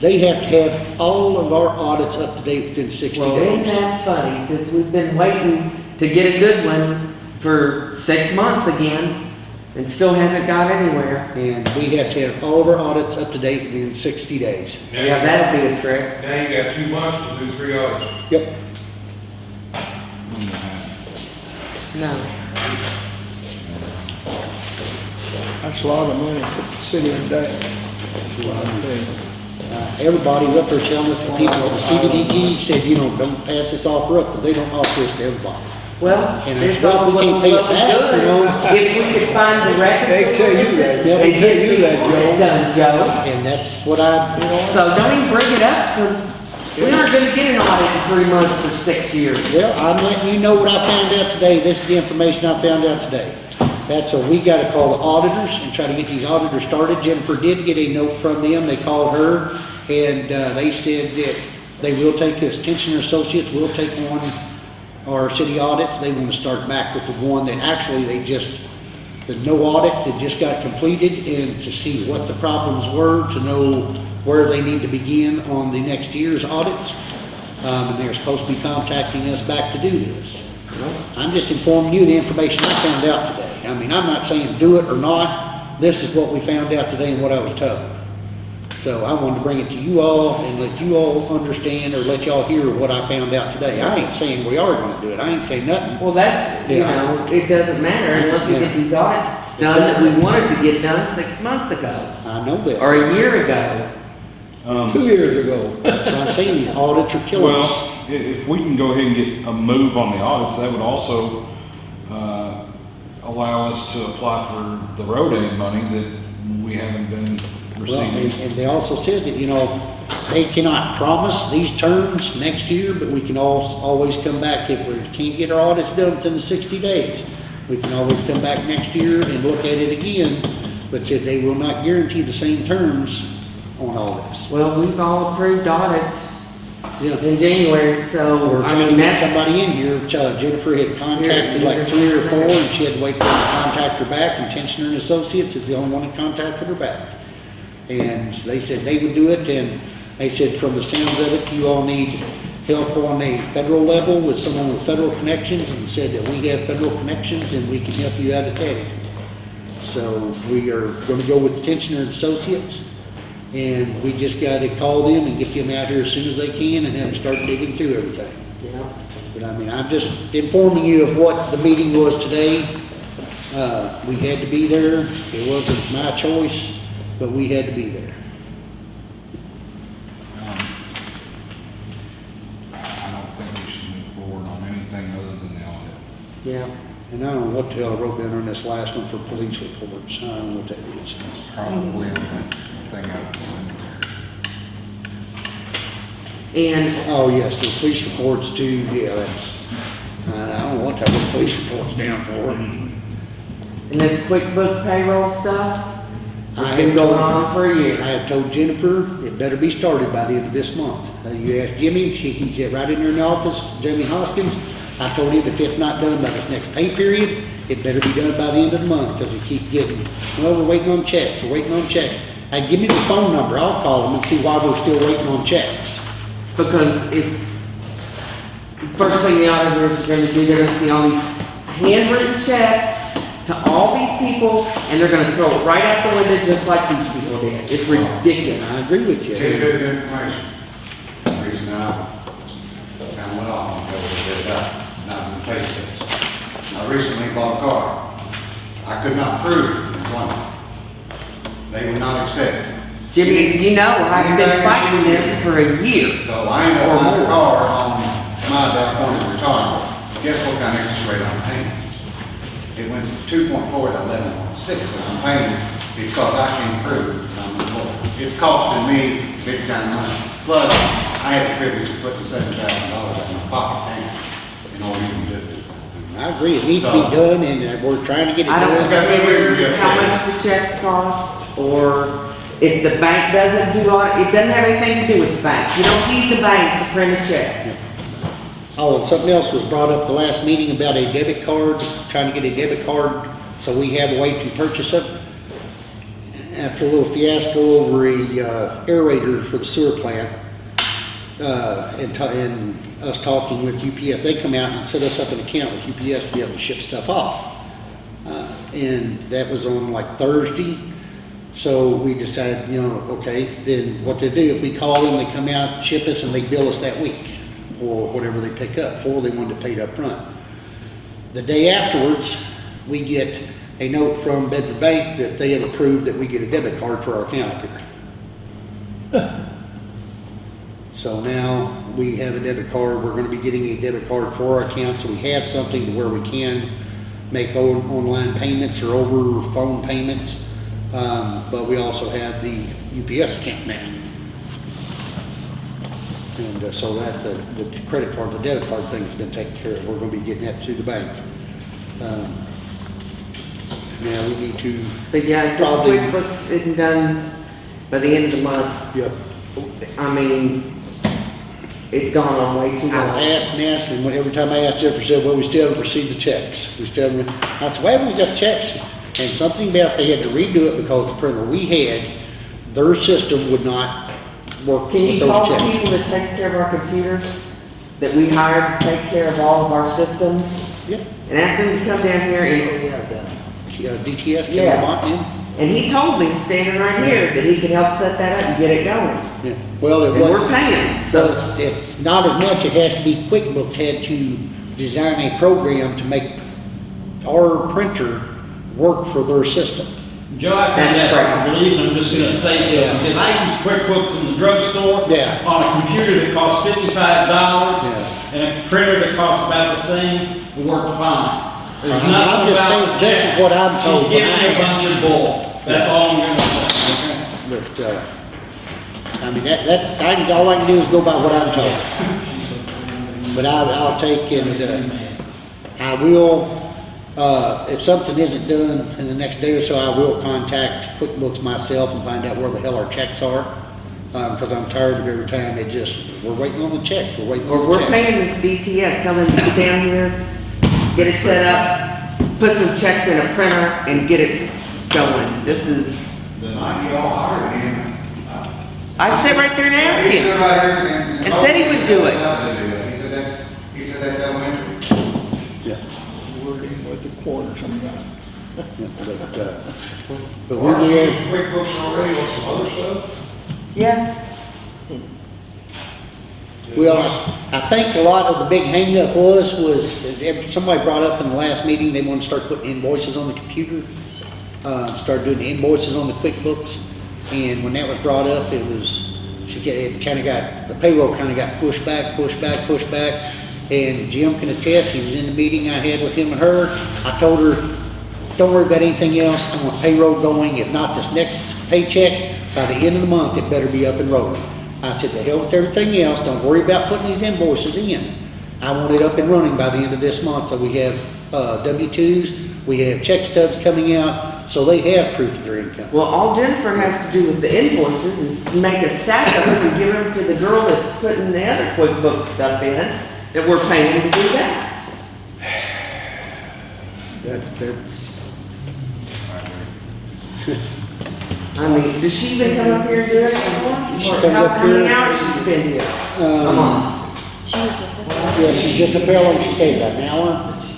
They have to have all of our audits up to date within sixty Well, ain't that funny, since we've been waiting to get a good one for six months again, and still haven't got anywhere. And we have to have all of our audits up to date within sixty days. Yeah, that'd be a trick. Now you got two months to do three audits. Yep. No. That's a lot of money for the city of Dayton. That's what I'm saying. Uh, everybody up there telling us, the people, the CDBG said, you know, don't pass this offer up, but they don't offer this to everybody. Well, And this it's good all we can't pay it what was back, you know. If we could find the record. They tell you that, yeah, They they tell you that, Joe. Done, Joe. And that's what I, you know, So don't even bring it up, because we aren't gonna get an audit in three months for six years. well, I'm letting you know what I found out today. This is the information I found out today. That's so we gotta call the auditors and try to get these auditors started. Jennifer did get a note from them. They called her and, uh, they said that they will take this. Tensioner Associates will take on our city audits. They wanna start back with the one that actually they just, the no audit that just got completed and to see what the problems were, to know where they need to begin on the next year's audits. Um, and they're supposed to be contacting us back to do this. I'm just informing you the information I found out today. I mean, I'm not saying do it or not. This is what we found out today and what I was told. So I wanted to bring it to you all and let you all understand or let y'all hear what I found out today. I ain't saying we are gonna do it. I ain't saying nothing. Well, that's, you Yeah. know, it doesn't matter unless we get these audits done that we wanted to get done six months ago, I know that. or a year ago. Um, Two years ago. That's what I'm saying. The audits are killing us. Well, i- if we can go ahead and get a move on the audits, that would also, uh, allow us to apply for the road aid money that we haven't been Well, and, and they also said that, you know, they cannot promise these terms next year, but we can al- always come back if we can't get our audits done within the sixty days. We can always come back next year and look at it again, but said they will not guarantee the same terms on all this. Well, we've all approved audits Yeah. in January, so, We're I trying to mean, get that's. somebody in here, Uh, Jennifer had contacted like three or four, and she had to wait for them to contact her back, and Tensioner and Associates is the only one that contacted her back. And they said they would do it, and they said from the sounds of it, you all need help on a federal level with someone with federal connections, and said that we have federal connections and we can help you out at that end. So we are gonna go with Tensioner and Associates, and we just gotta call them and get them out here as soon as they can and have them start digging through everything. Yeah. But I mean, I'm just informing you of what the meeting was today. Uh, we had to be there. It wasn't my choice, but we had to be there. Um, I don't think we should move forward on anything other than the audit. Yeah. And I don't know what the hell I wrote down on this last one for police reports. I don't know what that is. It's probably the thing I of the cemetery. And Oh, yes, the police reports too. Yeah, that's, I don't know what that wrote police reports down for. And this QuickBook payroll stuff, I it's been going on for a I year. have told Jennifer it better be started by the end of this month. Uh, You ask Jimmy, she, can sat right in there in the office, Jimmy Hoskins. I told him if it's not done by this next pay period, it better be done by the end of the month, because we keep getting, well, we're waiting on checks, we're waiting on checks. Hey, give me the phone number, I'll call them and see why we're still waiting on checks. Because if, first thing the auditors are gonna do, they're gonna see all these handwritten checks to all these people, and they're gonna throw it right out the window just like these people did. It's ridiculous. I agree with you. Tell you good information. The reason I kind of went off on that was that, uh, not in the pay stubs. I recently bought a car. I could not prove employment. They would not accept it. Jimmy, you know, I've been fighting this for a year. So I ain't Or up buying a car on my down point of retirement. Guess what kind of interest rate I'm paying? It went from two point four to eleven point six that I'm paying because I can't prove I'm employed. It's costing me big time money. Plus, I had the privilege of putting seven thousand dollars in my pocket, and, in order to do it. I agree, it needs to be done, and we're trying to get it I don't done. Okay, we care how much the checks cost, or if the bank doesn't do it, it doesn't have anything to do with the bank. You don't need the bank to print a check. Oh, and something else was brought up the last meeting about a debit card, trying to get a debit card, so we have a way to purchase it. After a little fiasco over a uh, aerator for the sewer plant, uh, and, and us talking with UPS, they come out and set us up an account with UPS to be able to ship stuff off. Uh, and that was on like Thursday. So we decided, you know, okay, then what to do, if we call them, they come out, ship us, and they bill us that week, or whatever they pick up, for they wanted to pay it up front. The day afterwards, we get a note from Bedford Bank that they have approved that we get a debit card for our account up here. So now we have a debit card, we're gonna be getting a debit card for our account, so we have something to where we can make on- online payments or over phone payments. Um, but we also have the UPS account now. And uh, so that, the, the credit card, the debit card thing's been taken care of, we're gonna be getting that to the bank. Um, Now, we need to, But yeah, if Probably- QuickBooks isn't done by the end of the month, yeah, I mean, it's gone on way too I long. asked and asked, and every time I asked, Jennifer said, well, we still haven't received the checks. We still haven't, I said, why haven't we got checks? And something about they had to redo it because the printer we had, their system would not work Can with you those call the checks. people that takes care of our computers, that we hire to take care of all of our systems, Yeah, and ask them to come down here and, oh, yeah, uh, DTS came Yeah. on in. and he told me, standing right here, that he could help set that up and get it going. Yeah, well, it And we're paying so so, it's, it's not as much, it has to be QuickBooks had to design a program to make our printer work for their system. Joe, I kind That's of correct. to believe, and I'm just gonna say so, because I use QuickBooks in the drugstore. Yeah. On a computer that costs fifty-five dollars, Yeah. and a printer that costs about the same, it worked fine. There's I'm- I'm nothing just about saying, this is what I'm told She's giving when I a bunch of bull, that's all I'm gonna say. But, uh, I mean, that, that, I can, all I can do is go by what I'm told. But I, I'll take and, uh, I will, uh, if something isn't done in the next day or so, I will contact QuickBooks myself and find out where the hell our checks are. Um, cause I'm tired of every time they just, we're waiting on the checks, we're waiting Or on the we're checks. paying this DTS, tell them to get down here, get it set up, put some checks in a printer and get it going. This is, The night y'all hired him. uh, I sit right there and asked him. right and. And said he would do it. Nothing to do that. He said that's, he said that's elementary. Yeah, We're in with the quarter sometimes. yeah, but, uh, but we Aren't you will. using QuickBooks already on some other stuff? Yes, Well, I think a lot of the big hangup was, was, is somebody brought up in the last meeting, they want to start putting invoices on the computer. Uh, start doing the invoices on the QuickBooks. And when that was brought up, it was, she, get- it kind of got, the payroll kind of got pushed back, pushed back, pushed back. And Jim can attest, he was in the meeting I had with him and her. I told her, don't worry about anything else, I want payroll going, if not this next paycheck, by the end of the month, it better be up and rolling. I said, the hell with everything else, don't worry about putting these invoices in. I want it up and running by the end of this month, so we have, uh, W twos, we have check stubs coming out, so they have proof of their income. well, all Jennifer has to do with the invoices is make a stack of them and give them to the girl that's putting the other QuickBooks stuff in, that we're paying to do that. That, that's, I mean, does she even come up here and do it once? She comes how up how many hours she spend here? A um, month? She was just, yeah, she's just a fellow, she stayed about an hour,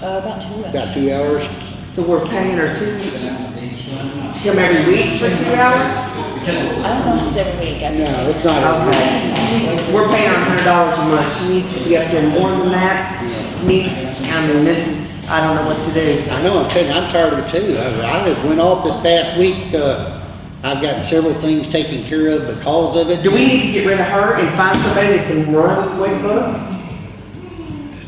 uh, about two. about two hours. So we're paying her two, she come every week for two hours? I don't know if it's every week. I No, it's not every week. She, we're paying her a hundred dollars a month, she needs to be up there more than that. Need, I mean, this is, I don't know what to do. I know, I'm telling you, I'm tired of it too. I, I went off this past week, uh, I've gotten several things taken care of because of it. Do we need to get rid of her and find somebody that can run QuickBooks?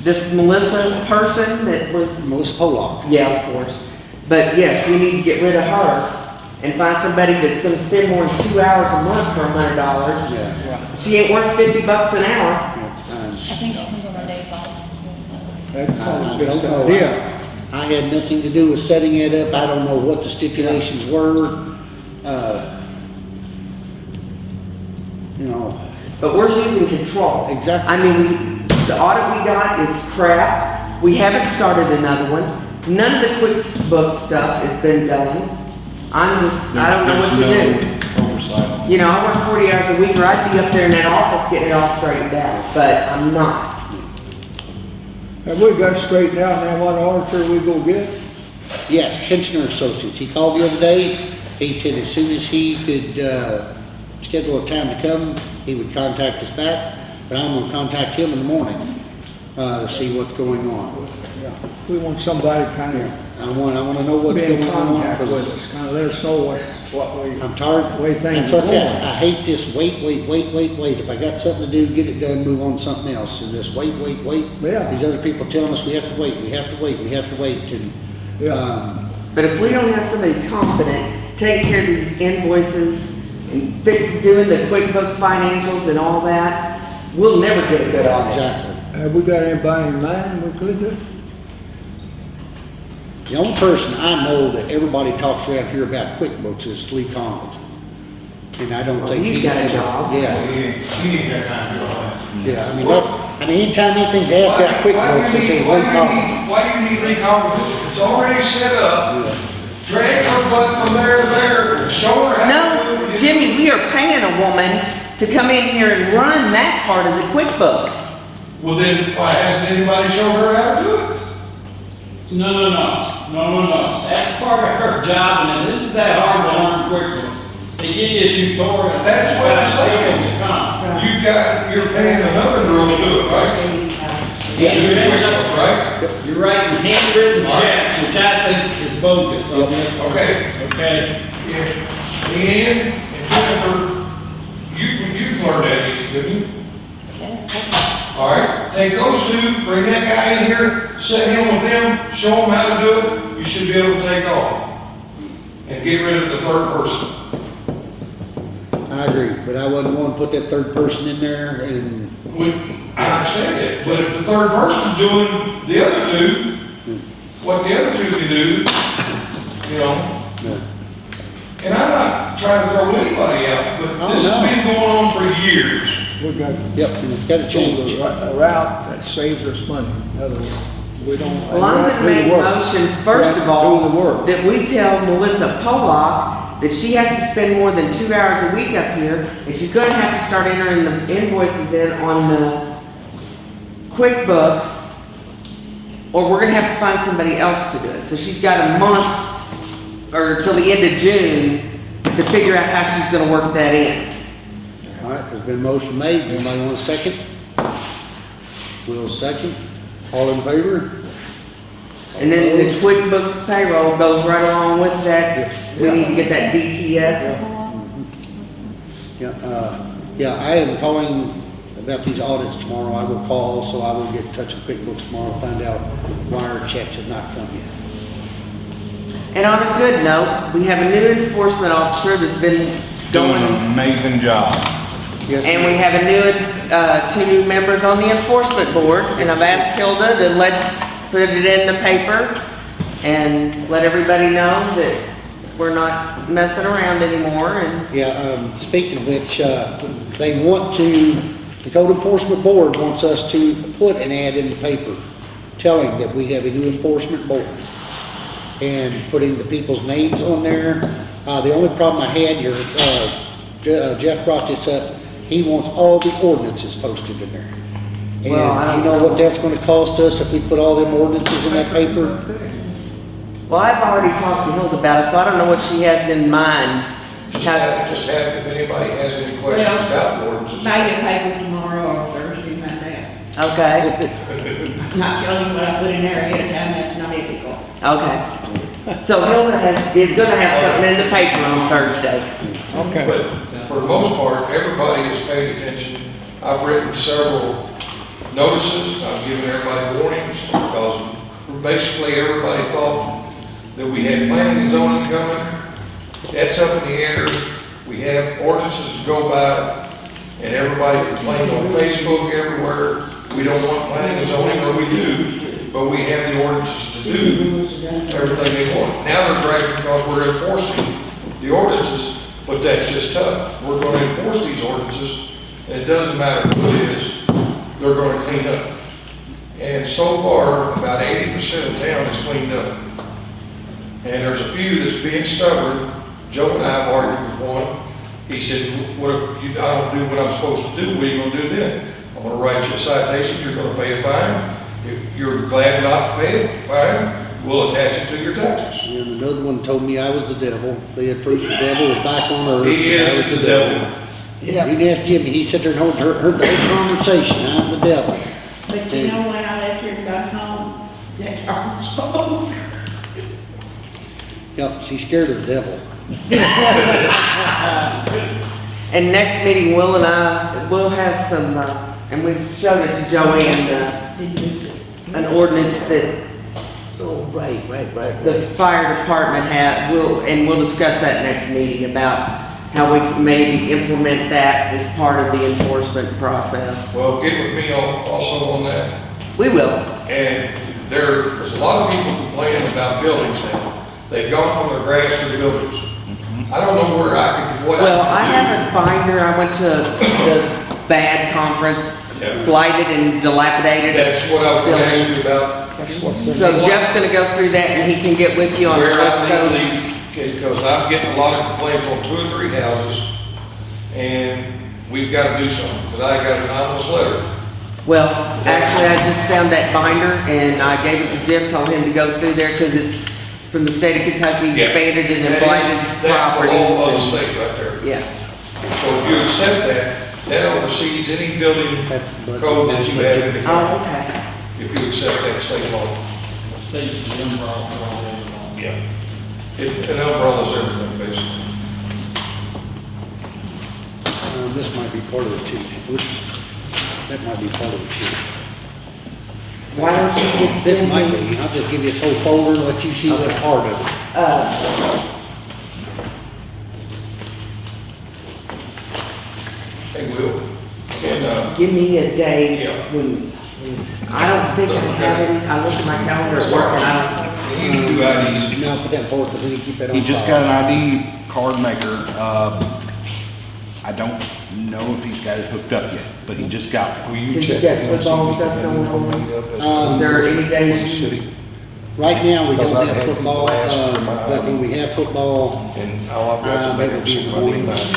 This Melissa person that was, Melissa Pollock. yeah, of course. But yes, we need to get rid of her and find somebody that's gonna spend more than two hours a month for a hundred dollars. Yeah. She ain't worth fifty bucks an hour. I think she comes on her days off. That's I probably don't know. an idea. I had nothing to do with setting it up. I don't know what the stipulations were. Uh, You know, But we're losing control. Exactly. I mean, we, the audit we got is crap. We haven't started another one. None of the QuickBooks stuff has been done. I'm just, I don't know what to do. Oversight. You know, I work forty hours a week, or I'd be up there in that office getting it all straightened out, but I'm not. Have we got straightened out now what auditor we go get? yes, Kinchner Associates. He called the other day. He said as soon as he could, uh, schedule a time to come, he would contact us back. But I'm gonna contact him in the morning, uh, to see what's going on. Yeah, we want somebody kind of I want, I wanna know what's be going on. contact with 'cause us, kind of let us know what's, what we, I'm tired. The way things That's what I are said. going. I hate this wait, wait, wait, wait, wait. If I got something to do, get it done, move on to something else. And this wait, wait, wait. Yeah. These other people telling us we have to wait, we have to wait, we have to wait and, Yeah. um, But if we don't have somebody competent, taking care of these invoices and fix, doing the QuickBooks financials and all that, we'll never get a good audit. exactly. have we got anybody in mind we could do? The only person I know that everybody talks around here about QuickBooks is Lee Collins. And I don't Well, think he's he's. got a gonna- job. Yeah, He ain't, he ain't got time to do all that. yeah. I mean, that, I mean, anytime anything's asked about QuickBooks, they say Lee Why you Collins. need, why do you need Lee Collins? It's already set up. Drag her butt from there to there, show her how No, it. Jimmy, we are paying a woman to come in here and run that part of the QuickBooks. Well, then, why hasn't anybody shown her how to do it? No, no, no, no, no, no, that's part of her job, and this is that hard to learn quickly. They give you a tutorial. That's what I'm saying. how. You've got, you're paying another girl to do it, right? Yeah, you're ending up, QuickBooks, right? you're writing handwritten checks, which I think is bogus on this. Okay. Okay, Yeah. Leanne and Jennifer, you, you learned that easy, couldn't you? Yeah. All right, take those two, bring that guy in here, set him with them, show them how to do it, you should be able to take off. And get rid of the third person. I agree, but I wasn't want to put that third person in there and, We, I understand that, but if the third person's doing the other two, what the other two can do, you know, no. And I'm not trying to throw anybody out, but Oh, this no. has been going on for years. We've got Yep, and it's gotta to change. a route that saves us money. In other words, we don't. Well, I'm gonna do the make a work. motion, first of all, Do the work. that we tell Melissa Pollock that she has to spend more than two hours a week up here, and she's gonna have to start entering the invoices in on the QuickBooks, or we're gonna have to find somebody else to do it. So she's got a month, or till the end of June, to figure out how she's gonna work that in. All right, there's been a motion made, anybody want a second? Will second, all in favor? And then the QuickBooks payroll goes right along with that. We need to get that DTS. Yeah, uh, yeah, I am calling about these audits tomorrow, I will call, so I will get in touch with QuickBooks tomorrow, and find out why our checks have not come yet. And on a good note, we have a new enforcement officer that's been Doing going, an amazing job. Yes, and we have a new, uh, two new members on the enforcement board, and I've asked Hilda to let, put it in the paper and let everybody know that we're not messing around anymore, and Yeah, um, speaking of which, uh, they want to, the code enforcement board wants us to put an ad in the paper telling that we have a new enforcement board and putting the people's names on there. Uh, the only problem I had here, uh, Je- uh, Jeff brought this up, he wants all the ordinances posted in there. Well, I you don't know what that's gonna cost us if we put all them ordinances in that paper? Well, I've already talked to Hilda about it, so I don't know what she has in mind. Just How- have, just have, if anybody has any questions Well, about the ordinances. Buy your paper tomorrow or Thursday, Monday. Okay, Not telling you what I put in there ahead of time, that's not ethical. Okay. So Hilda has, is gonna have something in the paper on Thursday. Okay. But for the most part, everybody has paid attention. I've written several notices, I've given everybody warnings, because basically everybody thought that we had planning and zoning coming. That's up in the air. We have ordinances to go by, and everybody complained on Facebook everywhere. We don't want planning and zoning, or we do, but we have the ordinances to do everything they want. Now they're dragging because we're enforcing the ordinances, but that's just tough. We're gonna enforce these ordinances, and it doesn't matter who it is, they're gonna clean up. And so far, about eighty percent of town is cleaned up. And there's a few that's being stubborn. Joe and I have argued with one. He said, what if you, I don't do what I'm supposed to do, what are you gonna do then? I'm gonna write you a citation, you're gonna pay a fine. If you're glad not to pay it, fine, we'll attach it to your taxes. And another one told me I was the devil. They had proof the devil was back on earth. He and I is was the devil. Yeah, you can ask Jimmy, he sat there and heard, heard heard the whole conversation, I'm the devil. But you know, when I left here and got home, that dog spoke. Yep, she's scared of the devil. And next meeting, Will and I, will have some, uh, and we've showed it to Joanne, uh, an ordinance that Oh, right, right, right. the fire department had, will, and we'll discuss that next meeting about how we can maybe implement that as part of the enforcement process. Well, get with me al- also on that. We will. And there, there's a lot of people complaining about buildings now. They've gone from the grass to the buildings. I don't know where I could, what I Well, I can have a binder, I went to the BAD conference, Yeah. blighted and dilapidated. That's what I was gonna ask you about, So Jeff's gonna go through that and he can get with you on where what's I going. legally, because I'm getting a lot of complaints on two or three houses, and we've gotta do something, because I got an anonymous letter. Well, actually, I just found that binder and I gave it to Jeff, told him to go through there because it's from the state of Kentucky, Yeah. abandoned and That is- blighted That's the law of the properties. state right there. Yeah, So if you accept that, that oversees any building That's budget. code that you have in the county, oh, okay. if you accept that state law. The state's the umbrella for all those along. Yeah. It, an umbrella's everything, basically. Um, this might be part of the too. Which, that might be part of the too. Why don't you just This send might me, be, I'll just give you this whole folder and let you see what part of it. uh, They will. And, uh, Give me a day Yeah. when, I don't think I have any, I look at my calendar at work and I they need to do IDs. Now, put that forward, because then you keep that on. He just file. got an ID card maker. Uh, I don't know if he's got it hooked up yet, but he just got Will you Since you check got with see football if stuff going on? made up as to- Um, Is there any days you- City, Right now, we don't I've have had football, people ask for uh, my but when we have football, and all I've Uh, got to that do would be is in the my name mornings.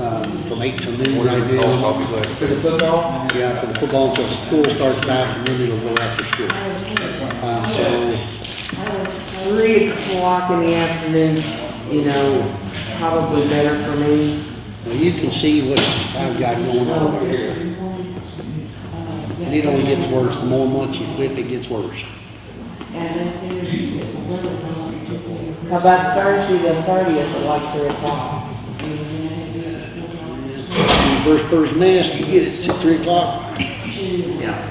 Out. um, from eight till noon Whatever right it costs, now. I'll be glad to for the pay. football? Yeah, for the football until school starts back, and then it'll go after school. Um, so, Three o'clock in the afternoon, you know, probably better for me. well, you can see what I've got going on over here. And it only gets worse, the more months you flip, it gets worse. How about Thursday the thirtieth at like three o'clock? First bird's nest, you get it at three o'clock. Yeah.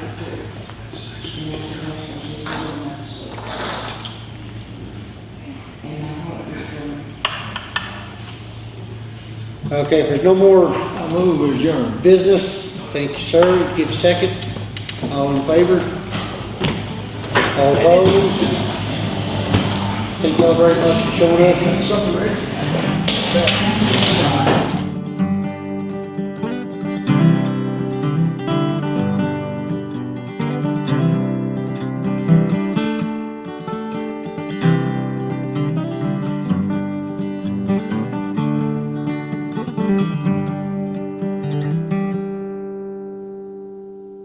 Okay, if there's no more I move business, thank you, sir. Give a second. All in favor? All opposed? Thank you all very much for showing up.